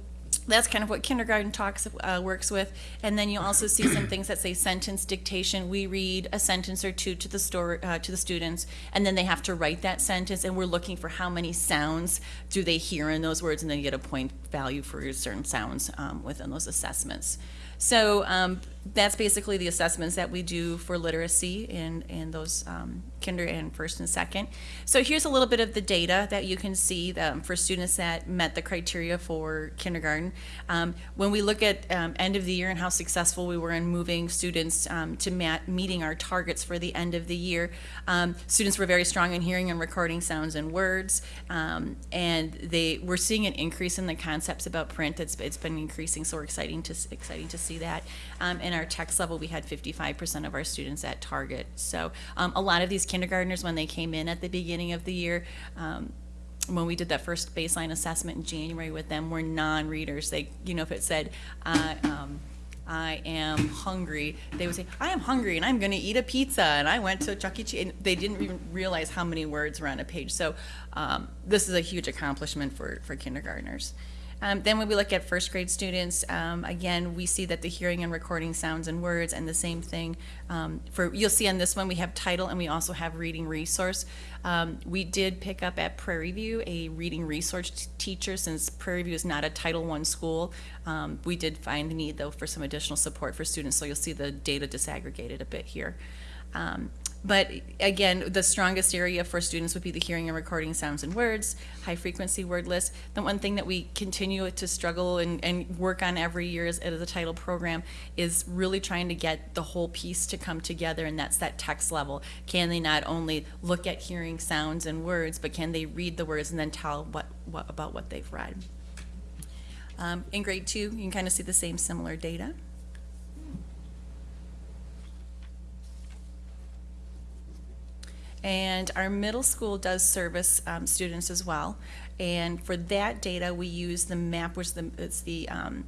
that's kind of what kindergarten talks uh, works with, and then you also see some things that say sentence dictation. We read a sentence or two to the story uh, to the students, and then they have to write that sentence, and we're looking for how many sounds do they hear in those words, and then you get a point value for certain sounds um, within those assessments. So um, that's basically the assessments that we do for literacy in, in those um, kinder and first and second. So here's a little bit of the data that you can see um, for students that met the criteria for kindergarten. Um, when we look at um, end of the year and how successful we were in moving students um, to meeting our targets for the end of the year, students were very strong in hearing and recording sounds and words, and they we're seeing an increase in the concepts about print. It's, it's been increasing, so exciting to exciting to see that. Um, in our text level, we had 55% of our students at target. So um, a lot of these kindergartners, when they came in at the beginning of the year, um, when we did that first baseline assessment in January with them, were non-readers. They, you know, if it said, uh, um, I am hungry, they would say, I am hungry and I'm going to eat a pizza and I went to Chuck E. Cheese. And they didn't even realize how many words were on a page. So um, this is a huge accomplishment for, for kindergartners. Um, then when we look at first grade students, um, again, we see that the hearing and recording sounds and words and the same thing um, for, you'll see on this one, we have title and we also have reading resource. Um, we did pick up at Prairie View a reading resource teacher since Prairie View is not a Title I school. Um, we did find the need though for some additional support for students, so you'll see the data disaggregated a bit here. Um, but again, the strongest area for students would be the hearing and recording sounds and words, high frequency word list. The one thing that we continue to struggle and, and work on every year as, as a title program is really trying to get the whole piece to come together, and that's that text level. Can they not only look at hearing sounds and words, but can they read the words and then tell what, what about what they've read? Um, in grade two, you can kind of see the same similar data. And our middle school does service um, students as well. And for that data, we use the map, which the, it's the, um,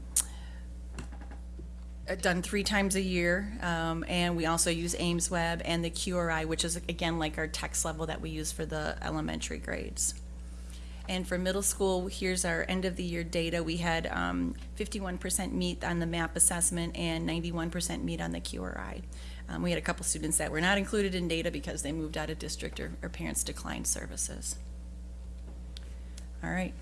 uh, done three times a year. Um, and we also use AIMSweb and the QRI, which is again like our text level that we use for the elementary grades. And for middle school, here's our end of the year data. We had um, 51% meet on the MAP assessment and 91% meet on the QRI. Um, we had a couple students that were not included in data because they moved out of district or, or parents declined services. All right,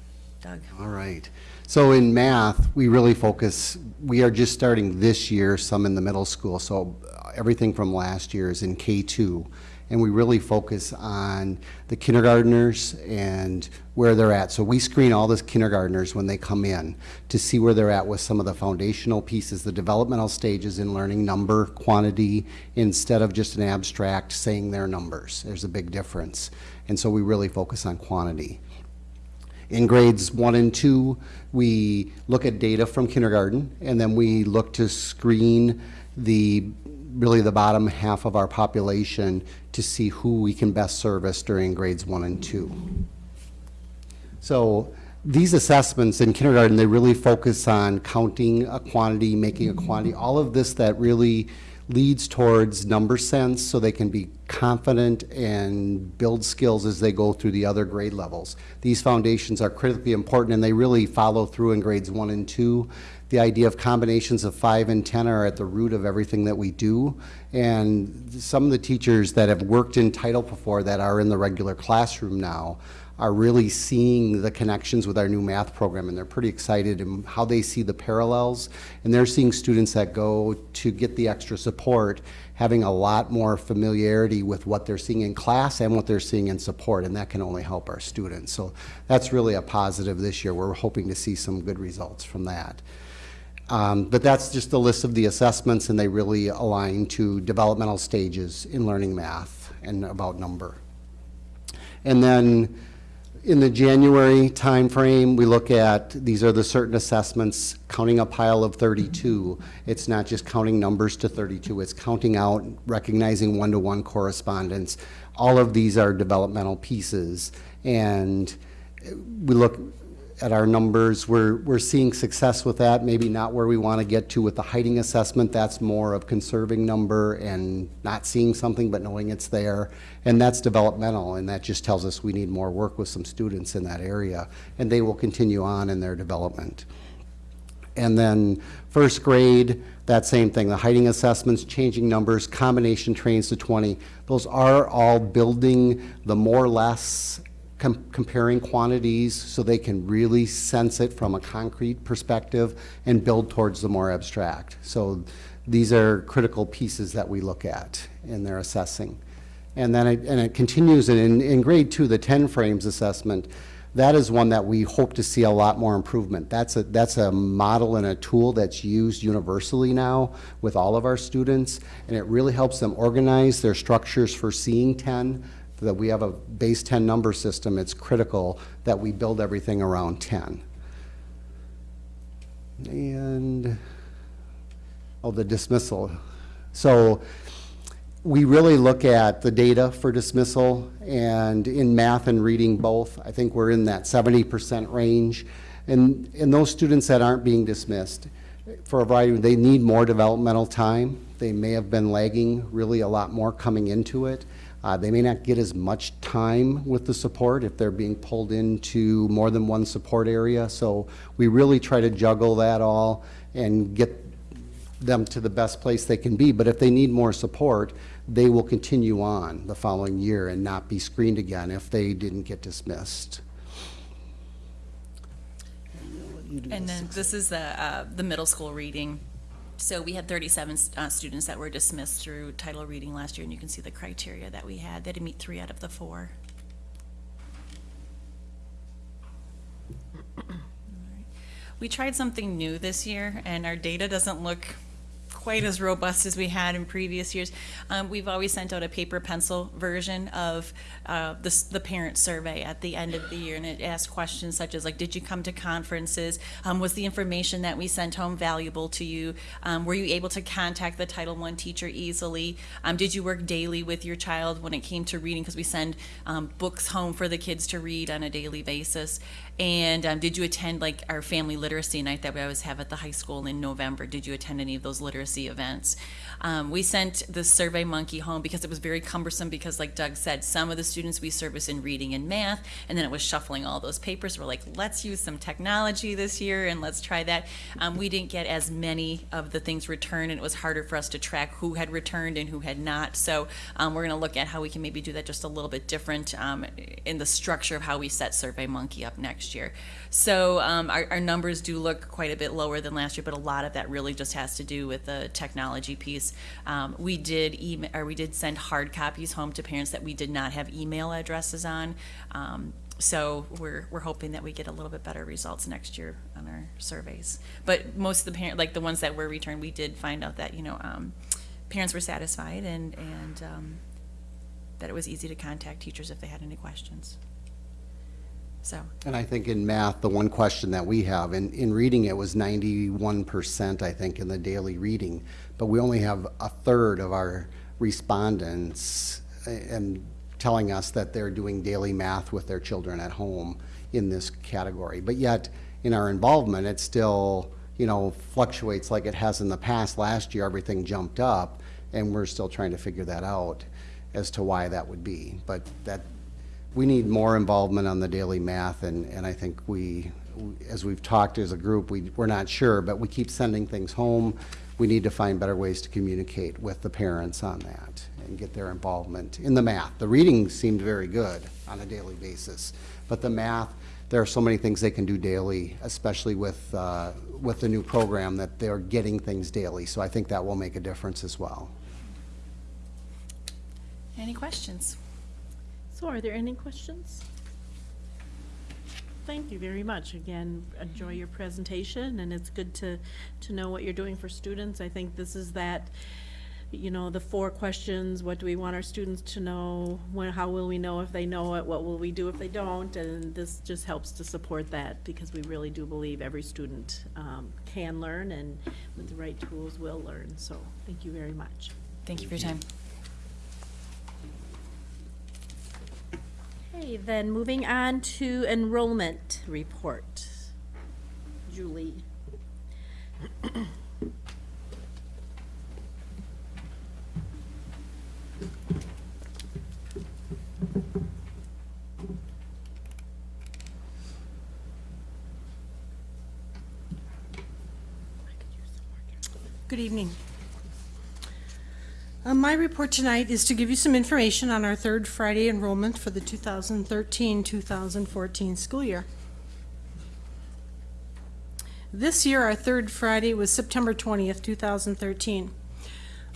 Doug. All right. So in math, we really focus, we are just starting this year, some in the middle school. So everything from last year is in K2. And we really focus on the kindergartners and where they're at. So we screen all the kindergartners when they come in to see where they're at with some of the foundational pieces, the developmental stages in learning number, quantity, instead of just an abstract saying their numbers. There's a big difference. And so we really focus on quantity. In grades one and two, we look at data from kindergarten, and then we look to screen the, really the bottom half of our population to see who we can best service during grades one and two. So these assessments in kindergarten, they really focus on counting a quantity, making a quantity, all of this that really leads towards number sense so they can be confident and build skills as they go through the other grade levels. These foundations are critically important and they really follow through in grades one and two. The idea of combinations of five and 10 are at the root of everything that we do. And some of the teachers that have worked in title before that are in the regular classroom now are really seeing the connections with our new math program and they're pretty excited in how they see the parallels. And they're seeing students that go to get the extra support having a lot more familiarity with what they're seeing in class and what they're seeing in support and that can only help our students. So that's really a positive this year. We're hoping to see some good results from that um, but that's just a list of the assessments and they really align to developmental stages in learning math and about number and then in the January timeframe, we look at, these are the certain assessments, counting a pile of 32. It's not just counting numbers to 32, it's counting out, recognizing one-to-one correspondence. All of these are developmental pieces. And we look at our numbers, we're, we're seeing success with that, maybe not where we want to get to with the hiding assessment. That's more of conserving number and not seeing something but knowing it's there. And that's developmental, and that just tells us we need more work with some students in that area. And they will continue on in their development. And then first grade, that same thing, the hiding assessments, changing numbers, combination trains to 20. Those are all building the more less com comparing quantities so they can really sense it from a concrete perspective and build towards the more abstract. So these are critical pieces that we look at in their assessing. And then it, and it continues in, in grade two, the 10 frames assessment, that is one that we hope to see a lot more improvement. That's a, that's a model and a tool that's used universally now with all of our students, and it really helps them organize their structures for seeing 10, that we have a base 10 number system, it's critical that we build everything around 10. And, oh, the dismissal. So we really look at the data for dismissal, and in math and reading both, I think we're in that 70% range. And, and those students that aren't being dismissed, for a variety, they need more developmental time. They may have been lagging really a lot more coming into it. Uh, they may not get as much time with the support if they're being pulled into more than one support area. So we really try to juggle that all and get them to the best place they can be. But if they need more support, they will continue on the following year and not be screened again if they didn't get dismissed. And then this is the, uh, the middle school reading. So we had 37 uh, students that were dismissed through title reading last year, and you can see the criteria that we had. They had to meet three out of the four. We tried something new this year, and our data doesn't look quite as robust as we had in previous years. Um, we've always sent out a paper pencil version of uh, the, the parent survey at the end of the year, and it asks questions such as like, did you come to conferences? Um, was the information that we sent home valuable to you? Um, were you able to contact the Title I teacher easily? Um, did you work daily with your child when it came to reading? Because we send um, books home for the kids to read on a daily basis. And um, did you attend like our family literacy night that we always have at the high school in November? Did you attend any of those literacy events? Um, we sent the Survey Monkey home because it was very cumbersome because like Doug said, some of the students we service in reading and math, and then it was shuffling all those papers. We're like, let's use some technology this year and let's try that. Um, we didn't get as many of the things returned and it was harder for us to track who had returned and who had not. So um, we're gonna look at how we can maybe do that just a little bit different um, in the structure of how we set Survey Monkey up next year. So um, our, our numbers do look quite a bit lower than last year, but a lot of that really just has to do with the technology piece. Um, we did email, or we did send hard copies home to parents that we did not have email addresses on. Um, so we're, we're hoping that we get a little bit better results next year on our surveys. But most of the parent, like the ones that were returned, we did find out that, you know, um, parents were satisfied and, and um, that it was easy to contact teachers if they had any questions. So, And I think in math, the one question that we have, in, in reading it was ninety-one percent, I think, in the daily reading, but we only have a third of our respondents uh, and telling us that they're doing daily math with their children at home in this category. But yet, in our involvement, it still, you know, fluctuates like it has in the past. Last year, everything jumped up, And we're still trying to figure that out as to why that would be. But that, we need more involvement on the daily math, and, and I think we, as we've talked as a group, we, we're not sure, but we keep sending things home. We need to find better ways to communicate with the parents on that and get their involvement in the math. The reading seemed very good on a daily basis, but the math, there are so many things they can do daily, especially with, uh, with the new program, that they're getting things daily. So I think that will make a difference as well. Any questions? So are there any questions? Thank you very much. Again, enjoy your presentation, and it's good to, to know what you're doing for students. I think this is that, you know, the four questions, what do we want our students to know? When, how will we know if they know it? What will we do if they don't? And this just helps to support that, because we really do believe every student um, can learn, and with the right tools will learn. So, thank you very much. Thank you for your time. Okay, then moving on to enrollment report. Julie. Good evening. Uh, My report tonight is to give you some information on our third Friday enrollment for the 2013-2014 school year. This year, our third Friday was September 20th, 2013.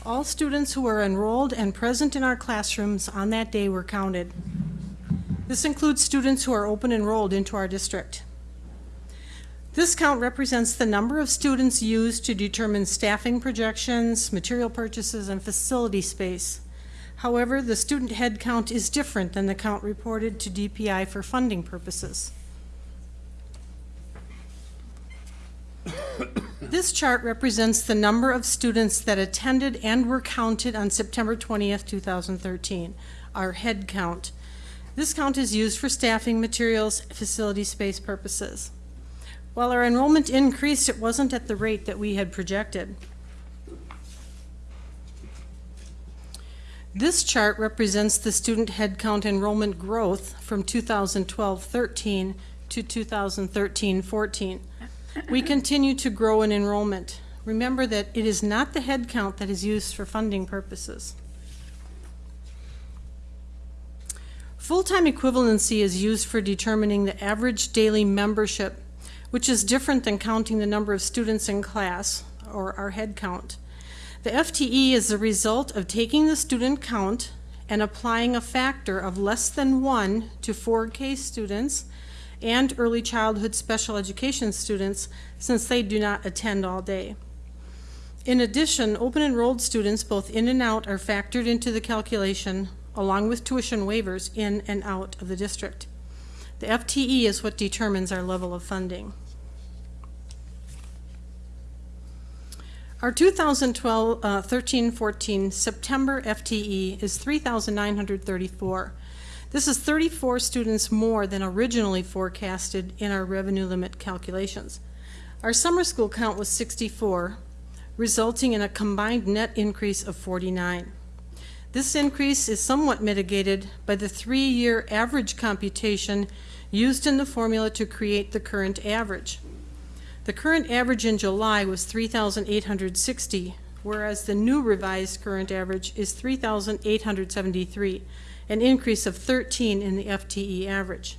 All students who were enrolled and present in our classrooms on that day were counted. This includes students who are open enrolled into our district. This count represents the number of students used to determine staffing projections, material purchases, and facility space. However, the student head count is different than the count reported to DPI for funding purposes. This chart represents the number of students that attended and were counted on September 20th, 2013, our head count. This count is used for staffing, materials, facility space purposes. While our enrollment increased, it wasn't at the rate that we had projected. This chart represents the student headcount enrollment growth from 2012-13 to 2013-14. We continue to grow in enrollment. Remember that it is not the headcount that is used for funding purposes. Full-time equivalency is used for determining the average daily membership which is different than counting the number of students in class, or our head count. The FTE is the result of taking the student count and applying a factor of less than one to 4K students and early childhood special education students since they do not attend all day. In addition, open enrolled students both in and out are factored into the calculation along with tuition waivers in and out of the district. The FTE is what determines our level of funding. Our 2012-13-14 uh, September FTE is 3,934. This is 34 students more than originally forecasted in our revenue limit calculations. Our summer school count was 64, resulting in a combined net increase of 49. This increase is somewhat mitigated by the three-year average computation used in the formula to create the current average. The current average in July was 3,860, whereas the new revised current average is 3,873, an increase of 13 in the FTE average.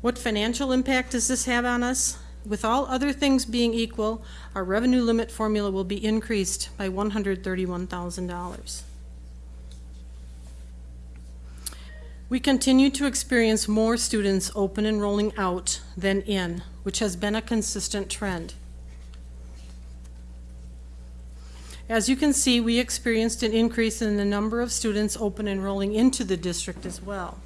What financial impact does this have on us? With all other things being equal, our revenue limit formula will be increased by $131,000. We continue to experience more students open enrolling out than in, which has been a consistent trend. As you can see, we experienced an increase in the number of students open enrolling into the district as well.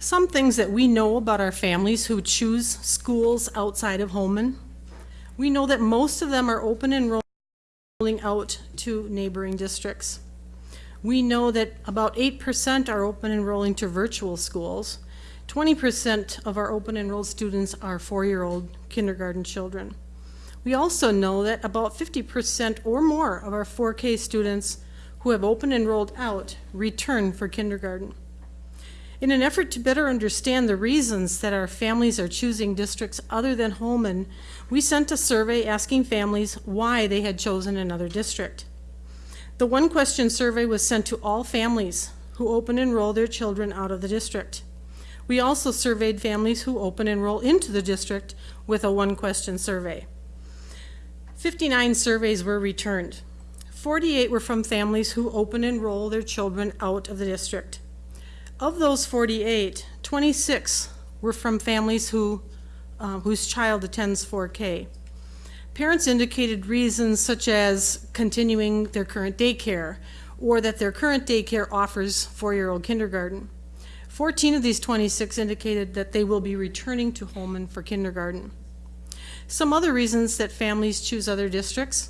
Some things that we know about our families who choose schools outside of Holmen. We know that most of them are open enrolling out to neighboring districts. We know that about 8% are open enrolling to virtual schools. 20% of our open enrolled students are four-year-old kindergarten children. We also know that about 50% or more of our 4K students who have open enrolled out return for kindergarten. In an effort to better understand the reasons that our families are choosing districts other than Holmen, we sent a survey asking families why they had chosen another district. The one question survey was sent to all families who open enroll their children out of the district. We also surveyed families who open enroll into the district with a one question survey. 59 surveys were returned. 48 were from families who open enroll their children out of the district. Of those 48, 26 were from families who, uh, whose child attends 4K. Parents indicated reasons such as continuing their current daycare or that their current daycare offers four-year-old kindergarten. 14 of these 26 indicated that they will be returning to Holmen for kindergarten. Some other reasons that families choose other districts.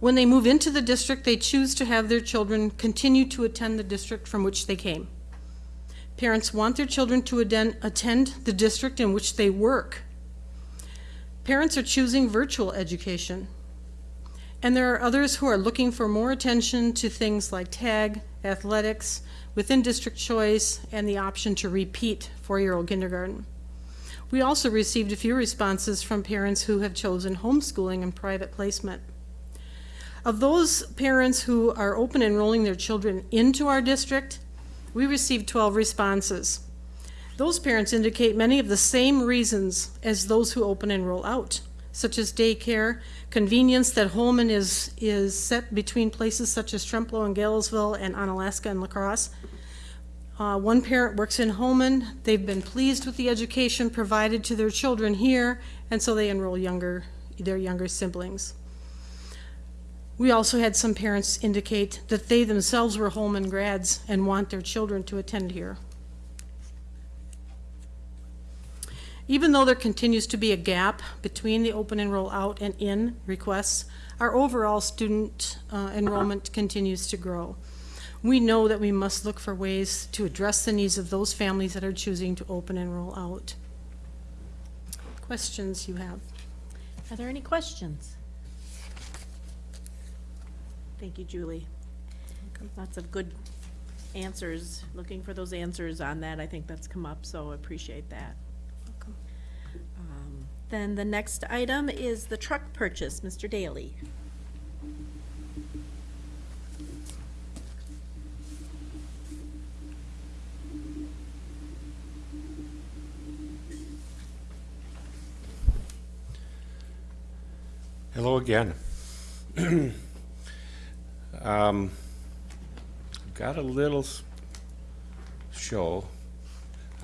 When they move into the district, they choose to have their children continue to attend the district from which they came. Parents want their children to attend the district in which they work. Parents are choosing virtual education. And there are others who are looking for more attention to things like tag, athletics, within district choice, and the option to repeat four-year-old kindergarten. We also received a few responses from parents who have chosen homeschooling and private placement. Of those parents who are open enrolling their children into our district, we received 12 responses. Those parents indicate many of the same reasons as those who open and enroll out, such as daycare, convenience that Holmen is, is set between places such as Trempealeau and Galesville and Onalaska and La Crosse. Uh, one parent works in Holmen. They've been pleased with the education provided to their children here, and so they enroll younger, their younger siblings. We also had some parents indicate that they themselves were Holmen grads and want their children to attend here. Even though there continues to be a gap between the open enroll out and in requests, our overall student uh, enrollment continues to grow. We know that we must look for ways to address the needs of those families that are choosing to open enroll out. Questions you have? Are there any questions? Thank you, Julie. Lots of good answers, looking for those answers on that. I think that's come up, so I appreciate that. Then the next item is the truck purchase. Mr. Daly. Hello again. Um, Got a little show.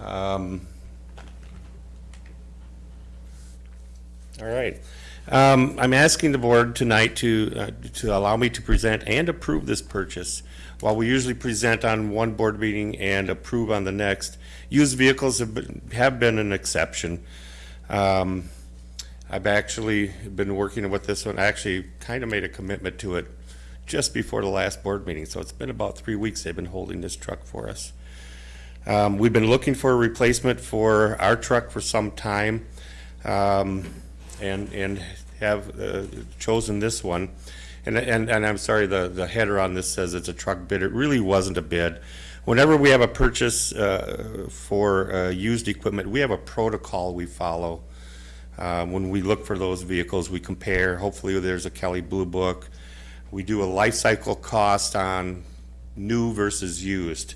Um, All right. Um, I'm asking the board tonight to, uh, to allow me to present and approve this purchase. While we usually present on one board meeting and approve on the next, used vehicles have been, have been an exception. Um, I've actually been working with this one, I actually kind of made a commitment to it just before the last board meeting, so it's been about three weeks they've been holding this truck for us. Um, we've been looking for a replacement for our truck for some time, um, and, and have, uh, chosen this one. And, and, and I'm sorry, the, the header on this says it's a truck bid, it really wasn't a bid. Whenever we have a purchase, uh, for, uh, used equipment, we have a protocol we follow. Uh, when we look for those vehicles, we compare, hopefully there's a Kelley Blue Book. We do a life cycle cost on new versus used.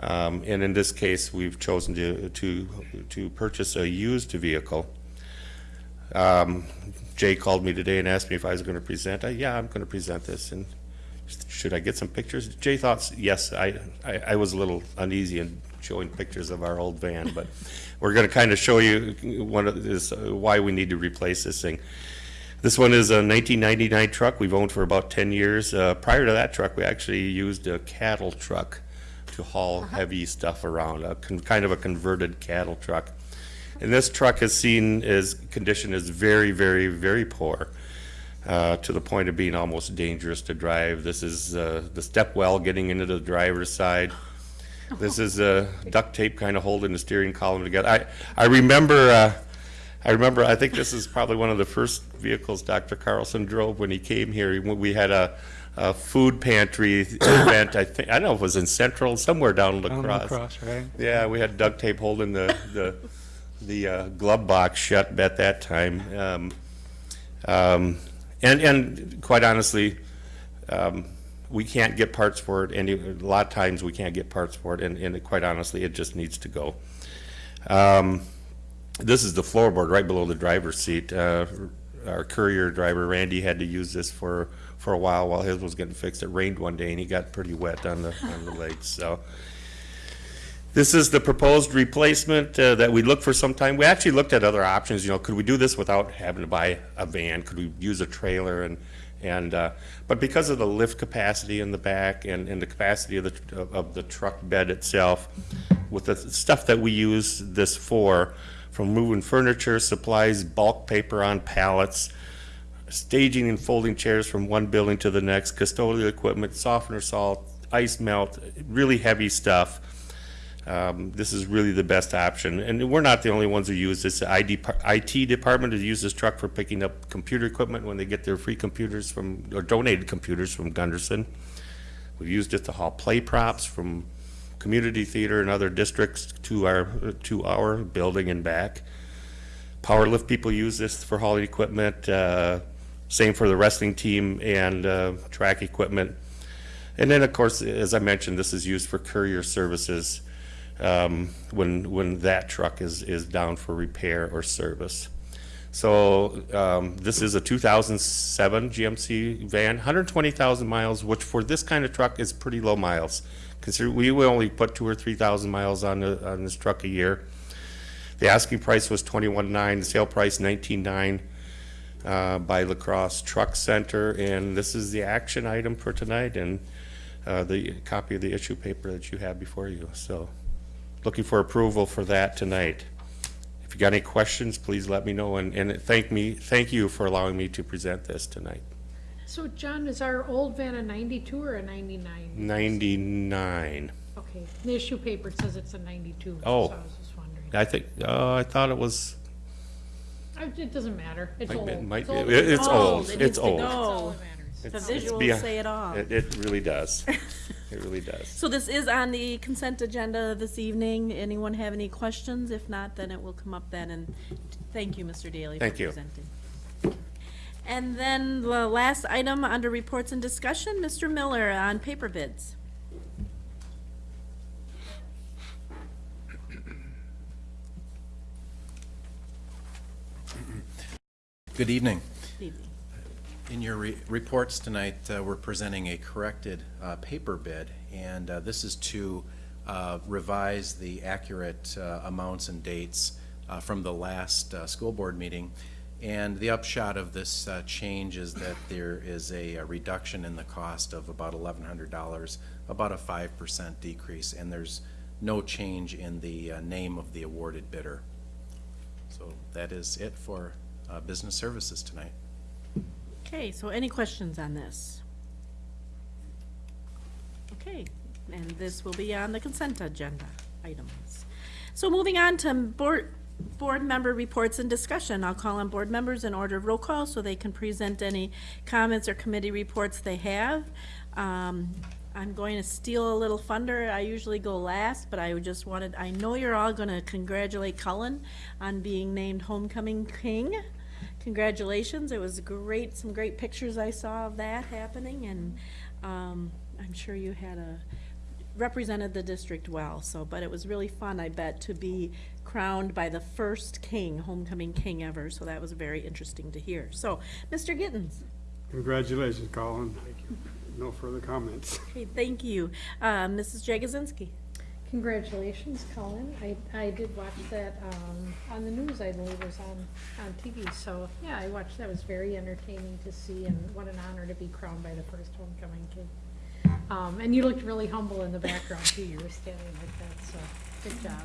Um, and in this case, we've chosen to, to, to purchase a used vehicle. Um, Jay called me today and asked me if I was gonna present. I, yeah, I'm gonna present this, and should I get some pictures? Jay thought, yes, I, I, I was a little uneasy in showing pictures of our old van, but we're gonna kind of show you one of this, uh, why we need to replace this thing. This one is a 1999 truck we've owned for about 10 years. Uh, prior to that truck, we actually used a cattle truck to haul heavy stuff around, a con- kind of a converted cattle truck. And this truck has seen its condition is very, very, very poor, uh, to the point of being almost dangerous to drive. This is uh, the step well getting into the driver's side. This is uh, duct tape kind of holding the steering column together. I, I remember uh, I remember, I think this is probably one of the first vehicles Dr. Carlson drove when he came here. We we had a, a food pantry event, I think, I don't know if it was in Central, somewhere down Down La La Crosse. Crosse, right? Yeah, we had duct tape holding the, the, the uh, glove box shut at that time. Um, um, And, and quite honestly, um, we can't get parts for it, and a lot of times we can't get parts for it, and, and quite honestly, it just needs to go. Um, This is the floorboard right below the driver's seat. Uh, Our courier driver, Randy, had to use this for, for a while while his was getting fixed. It rained one day, and he got pretty wet on the, on the legs, so. This is the proposed replacement uh, that we looked for some time. We actually looked at other options, you know, could we do this without having to buy a van? Could we use a trailer and, and, uh, but because of the lift capacity in the back and, and the capacity of the, of the truck bed itself, with the stuff that we use this for, from moving furniture, supplies, bulk paper on pallets, staging and folding chairs from one building to the next, custodial equipment, softener salt, ice melt, really heavy stuff. Um, This is really the best option, and we're not the only ones who use this. The ID, IT department has used this truck for picking up computer equipment when they get their free computers from, or donated computers from Gundersen. We've used it to haul play props from community theater and other districts to our, to our building and back. Power lift people use this for hauling equipment, uh, same for the wrestling team and uh, track equipment. And then, of course, as I mentioned, this is used for courier services um, when, when that truck is, is down for repair or service. So um, this is a 2007 GMC van, 120,000 miles, which for this kind of truck is pretty low miles. Consider, we only put two or 3,000 miles on, the, on this truck a year. The asking price was 21.9, the sale price 19.9 uh, by La Crosse Truck Center, and this is the action item for tonight, and uh, the copy of the issue paper that you have before you. So, looking for approval for that tonight. If you got any questions, please let me know, and, and thank me, thank you for allowing me to present this tonight. So John, is our old van a ninety-two or a ninety-nine? Ninety-nine. Okay, the issue paper says it's a ninety-two, so I Oh. was just wondering. I think, uh, I thought it was, I- It doesn't matter, it's Might old. be- might It's be- old. it- it's old. It It's needs to old. go. That's all that matters. The It's- it's visuals beyond- say it all. It, it really does. It really does. So this is on the consent agenda this evening. Anyone have any questions? If not, then it will come up then, and thank you, Mr. Daly, for Thank you. presenting. And then the last item under reports and discussion, Mr. Miller on paper bids. Good evening. In your re- reports tonight, uh, we're presenting a corrected uh, paper bid, and uh, this is to uh, revise the accurate uh, amounts and dates uh, from the last school board meeting. And the upshot of this change is that there is a a reduction in the cost of about eleven hundred dollars, about a five percent decrease, and there's no change in the name of the awarded bidder. So that is it for business services tonight. Okay, so any questions on this? Okay, and this will be on the consent agenda items. So moving on to board, board member reports and discussion. I'll call on board members in order of roll call so they can present any comments or committee reports they have. Um, I'm going to steal a little thunder. I usually go last, but I just wanted, I know you're all going to congratulate Cullen on being named homecoming king. Congratulations, it was great, some great pictures I saw of that happening, and um, I'm sure you had a, represented the district well, so, but it was really fun, I bet, to be crowned by the first king, homecoming king ever, so that was very interesting to hear. So, Mr. Gittens? Congratulations, Colin. No further comments. Okay, thank you. Uh, Mrs. Jagosinski? Congratulations, Colin. I, I did watch that, um, on the news, I believe it was on, on TV, so, yeah, I watched, that was very entertaining to see, and what an honor to be crowned by the first homecoming king. Um, and you looked really humble in the background too, you were standing like that, so, good job.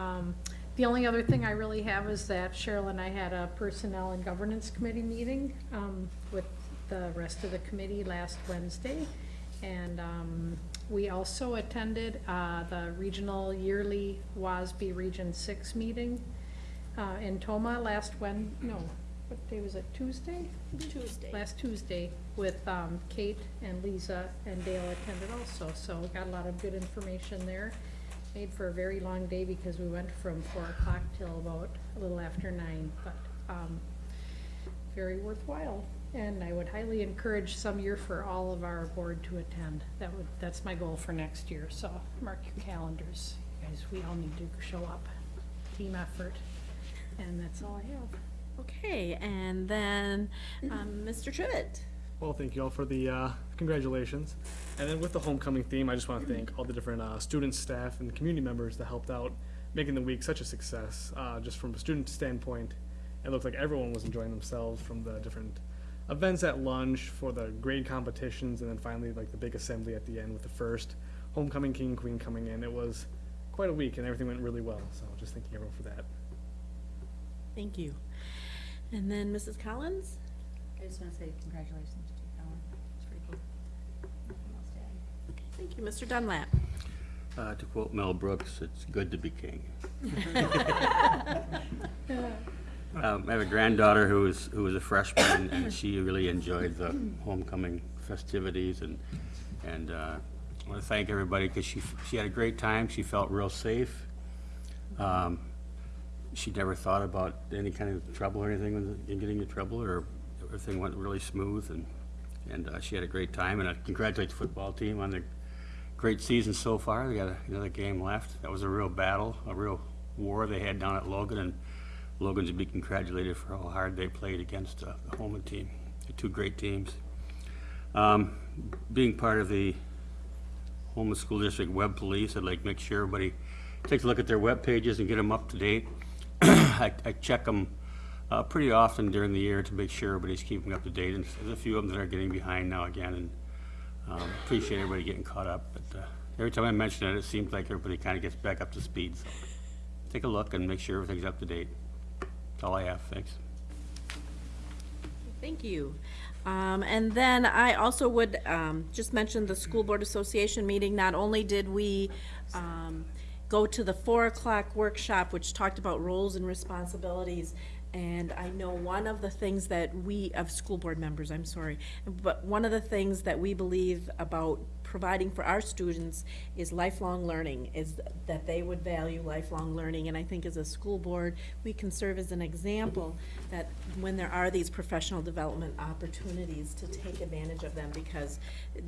Um, the only other thing I really have is that Cheryl and I had a Personnel and Governance Committee meeting, um, with the rest of the committee last Wednesday. And, um, we also attended, uh, the regional yearly WASB Region Six meeting. uh, in Tomah last Wen, no, what day was it, Tuesday? Tuesday. Last Tuesday with um, Kate and Lisa and Dale attended also, so got a lot of good information there. Made for a very long day because we went from four o'clock till about a little after nine, but um, very worthwhile. And I would highly encourage some year for all of our board to attend. That would, that's my goal for next year, so mark your calendars. You Guys, we all need to show up, team effort, and that's all I have. Okay, and then, um, Mr. Trivett. Well, thank you all for the uh, congratulations. And then with the homecoming theme, I just want to thank all the different uh, students, staff, and community members that helped out making the week such a success. Uh, just from a student standpoint, it looked like everyone was enjoying themselves from the different events at lunch for the grade competitions, and then finally like the big assembly at the end with the first homecoming king and queen coming in. It was quite a week, and everything went really well. So just thanking everyone for that. Thank you. And then Mrs. Collins? I just want to say congratulations to you, It's pretty cool. Nothing else to add. Thank you, Mr. Dunlap. Uh, To quote Mel Brooks, it's good to be king. Um, I have a granddaughter who is, who is a freshman, and she really enjoyed the homecoming festivities, and, and uh, I want to thank everybody, because she, she had a great time, she felt real safe. Um, She never thought about any kind of trouble or anything, in getting in trouble, or everything went really smooth, and, and uh, she had a great time, and I congratulate the football team on the great season so far. They got a- another game left. That was a real battle, a real war they had down at Logan, and Logan's to be congratulated for how hard they played against uh, the Holmen team. They're two great teams. Um, Being part of the Holmen School District Web Police, I'd like to make sure everybody takes a look at their web pages and get them up to date. I I check them pretty often during the year to make sure everybody's keeping up to date, and there's a few of them that are getting behind now again, and um, appreciate everybody getting caught up, but uh, every time I mention it, it seems like everybody kind of gets back up to speed, so take a look and make sure everything's up to date. All I have, thanks. Thank you. Um, and then I also would, um, just mention the School Board Association meeting. Not only did we, um, go to the four o'clock workshop, which talked about roles and responsibilities, and I know one of the things that we, of school board members, I'm sorry, but one of the things that we believe about providing for our students is lifelong learning, is that they would value lifelong learning. And I think as a school board, we can serve as an example that when there are these professional development opportunities to take advantage of them because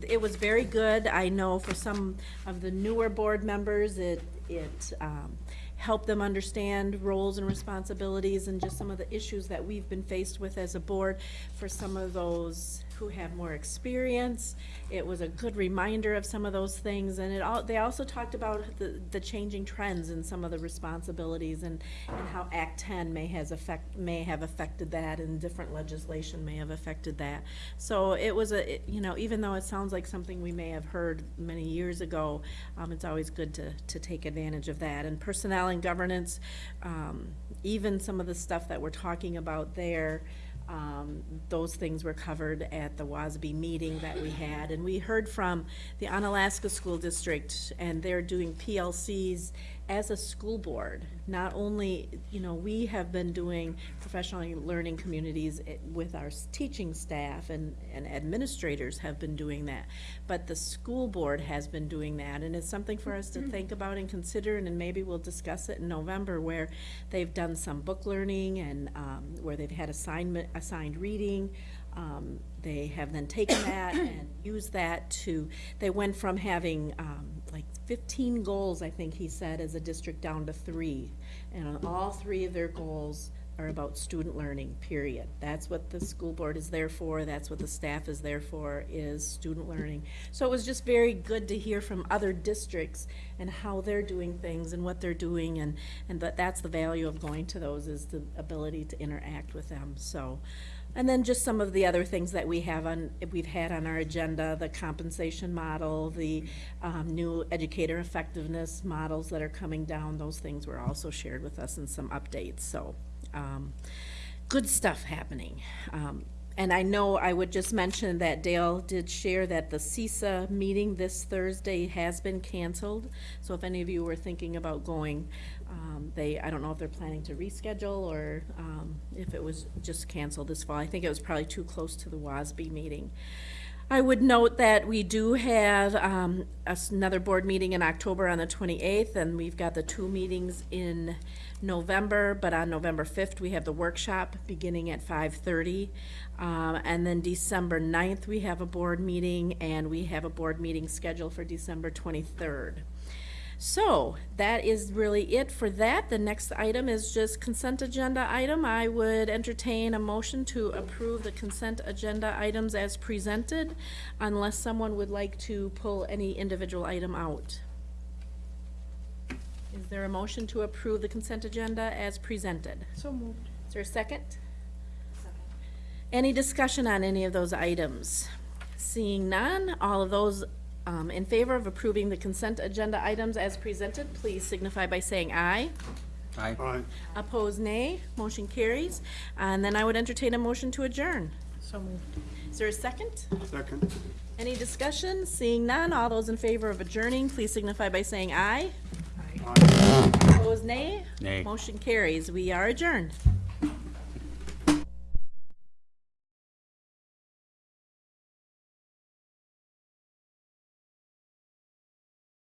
it was very good. I know for some of the newer board members, it, it, um, help them understand roles and responsibilities and just some of the issues that we've been faced with as a board. For some of those who have more experience, it was a good reminder of some of those things. And it all, they also talked about the, the changing trends and some of the responsibilities and, and how Act ten may has affect, may have affected that and different legislation may have affected that. So it was a, it- you know, even though it sounds like something we may have heard many years ago, um, it's always good to, to take advantage of that. And personnel and governance, um, even some of the stuff that we're talking about there, um, those things were covered at the WASB meeting that we had. And we heard from the Onalaska School District, and they're doing PLCs as a school board. Not only, you know, we have been doing professional learning communities eh, with our teaching staff, and, and administrators have been doing that, but the school board has been doing that, and it's something for us to think about and consider, and then maybe we'll discuss it in November, where they've done some book learning and, um, where they've had assignment, assigned reading. Um, they have then taken that and used that to, they went from having, um, like fifteen goals, I think he said, as a district down to three. And all three of their goals are about student learning, period. That's what the school board is there for, that's what the staff is there for, is student learning. So it was just very good to hear from other districts and how they're doing things and what they're doing, and, and that, that's the value of going to those, is the ability to interact with them, so. And then just some of the other things that we have on, we've had on our agenda, the compensation model, the um, new educator effectiveness models that are coming down, those things were also shared with us in some updates, so. um, Good stuff happening. Um, And I know I would just mention that Dale did share that the CESA meeting this Thursday has been canceled. So if any of you were thinking about going, um, they, I don't know if they're planning to reschedule or, um, if it was just canceled this fall. I think it was probably too close to the WASB meeting. I would note that we do have um, another board meeting in October on the 28th, and we've got the two meetings in November, but on November 5th, we have the workshop beginning at 5:30. Um, And then December 9th, we have a board meeting, and we have a board meeting scheduled for December 23rd. So, that is really it for that. The next item is just consent agenda item. I would entertain a motion to approve the consent agenda items as presented, unless someone would like to pull any individual item out. Is there a motion to approve the consent agenda as presented? So moved. Is there a second? Second. Any discussion on any of those items? Seeing none, all of those um, in favor of approving the consent agenda items as presented, please signify by saying aye. Aye. Aye. Opposed, nay. Motion carries. And then I would entertain a motion to adjourn. So moved. Is there a second? Second. Any discussion? Seeing none, all those in favor of adjourning, please signify by saying aye. Aye. Opposed, nay. Nay. Motion carries. We are adjourned.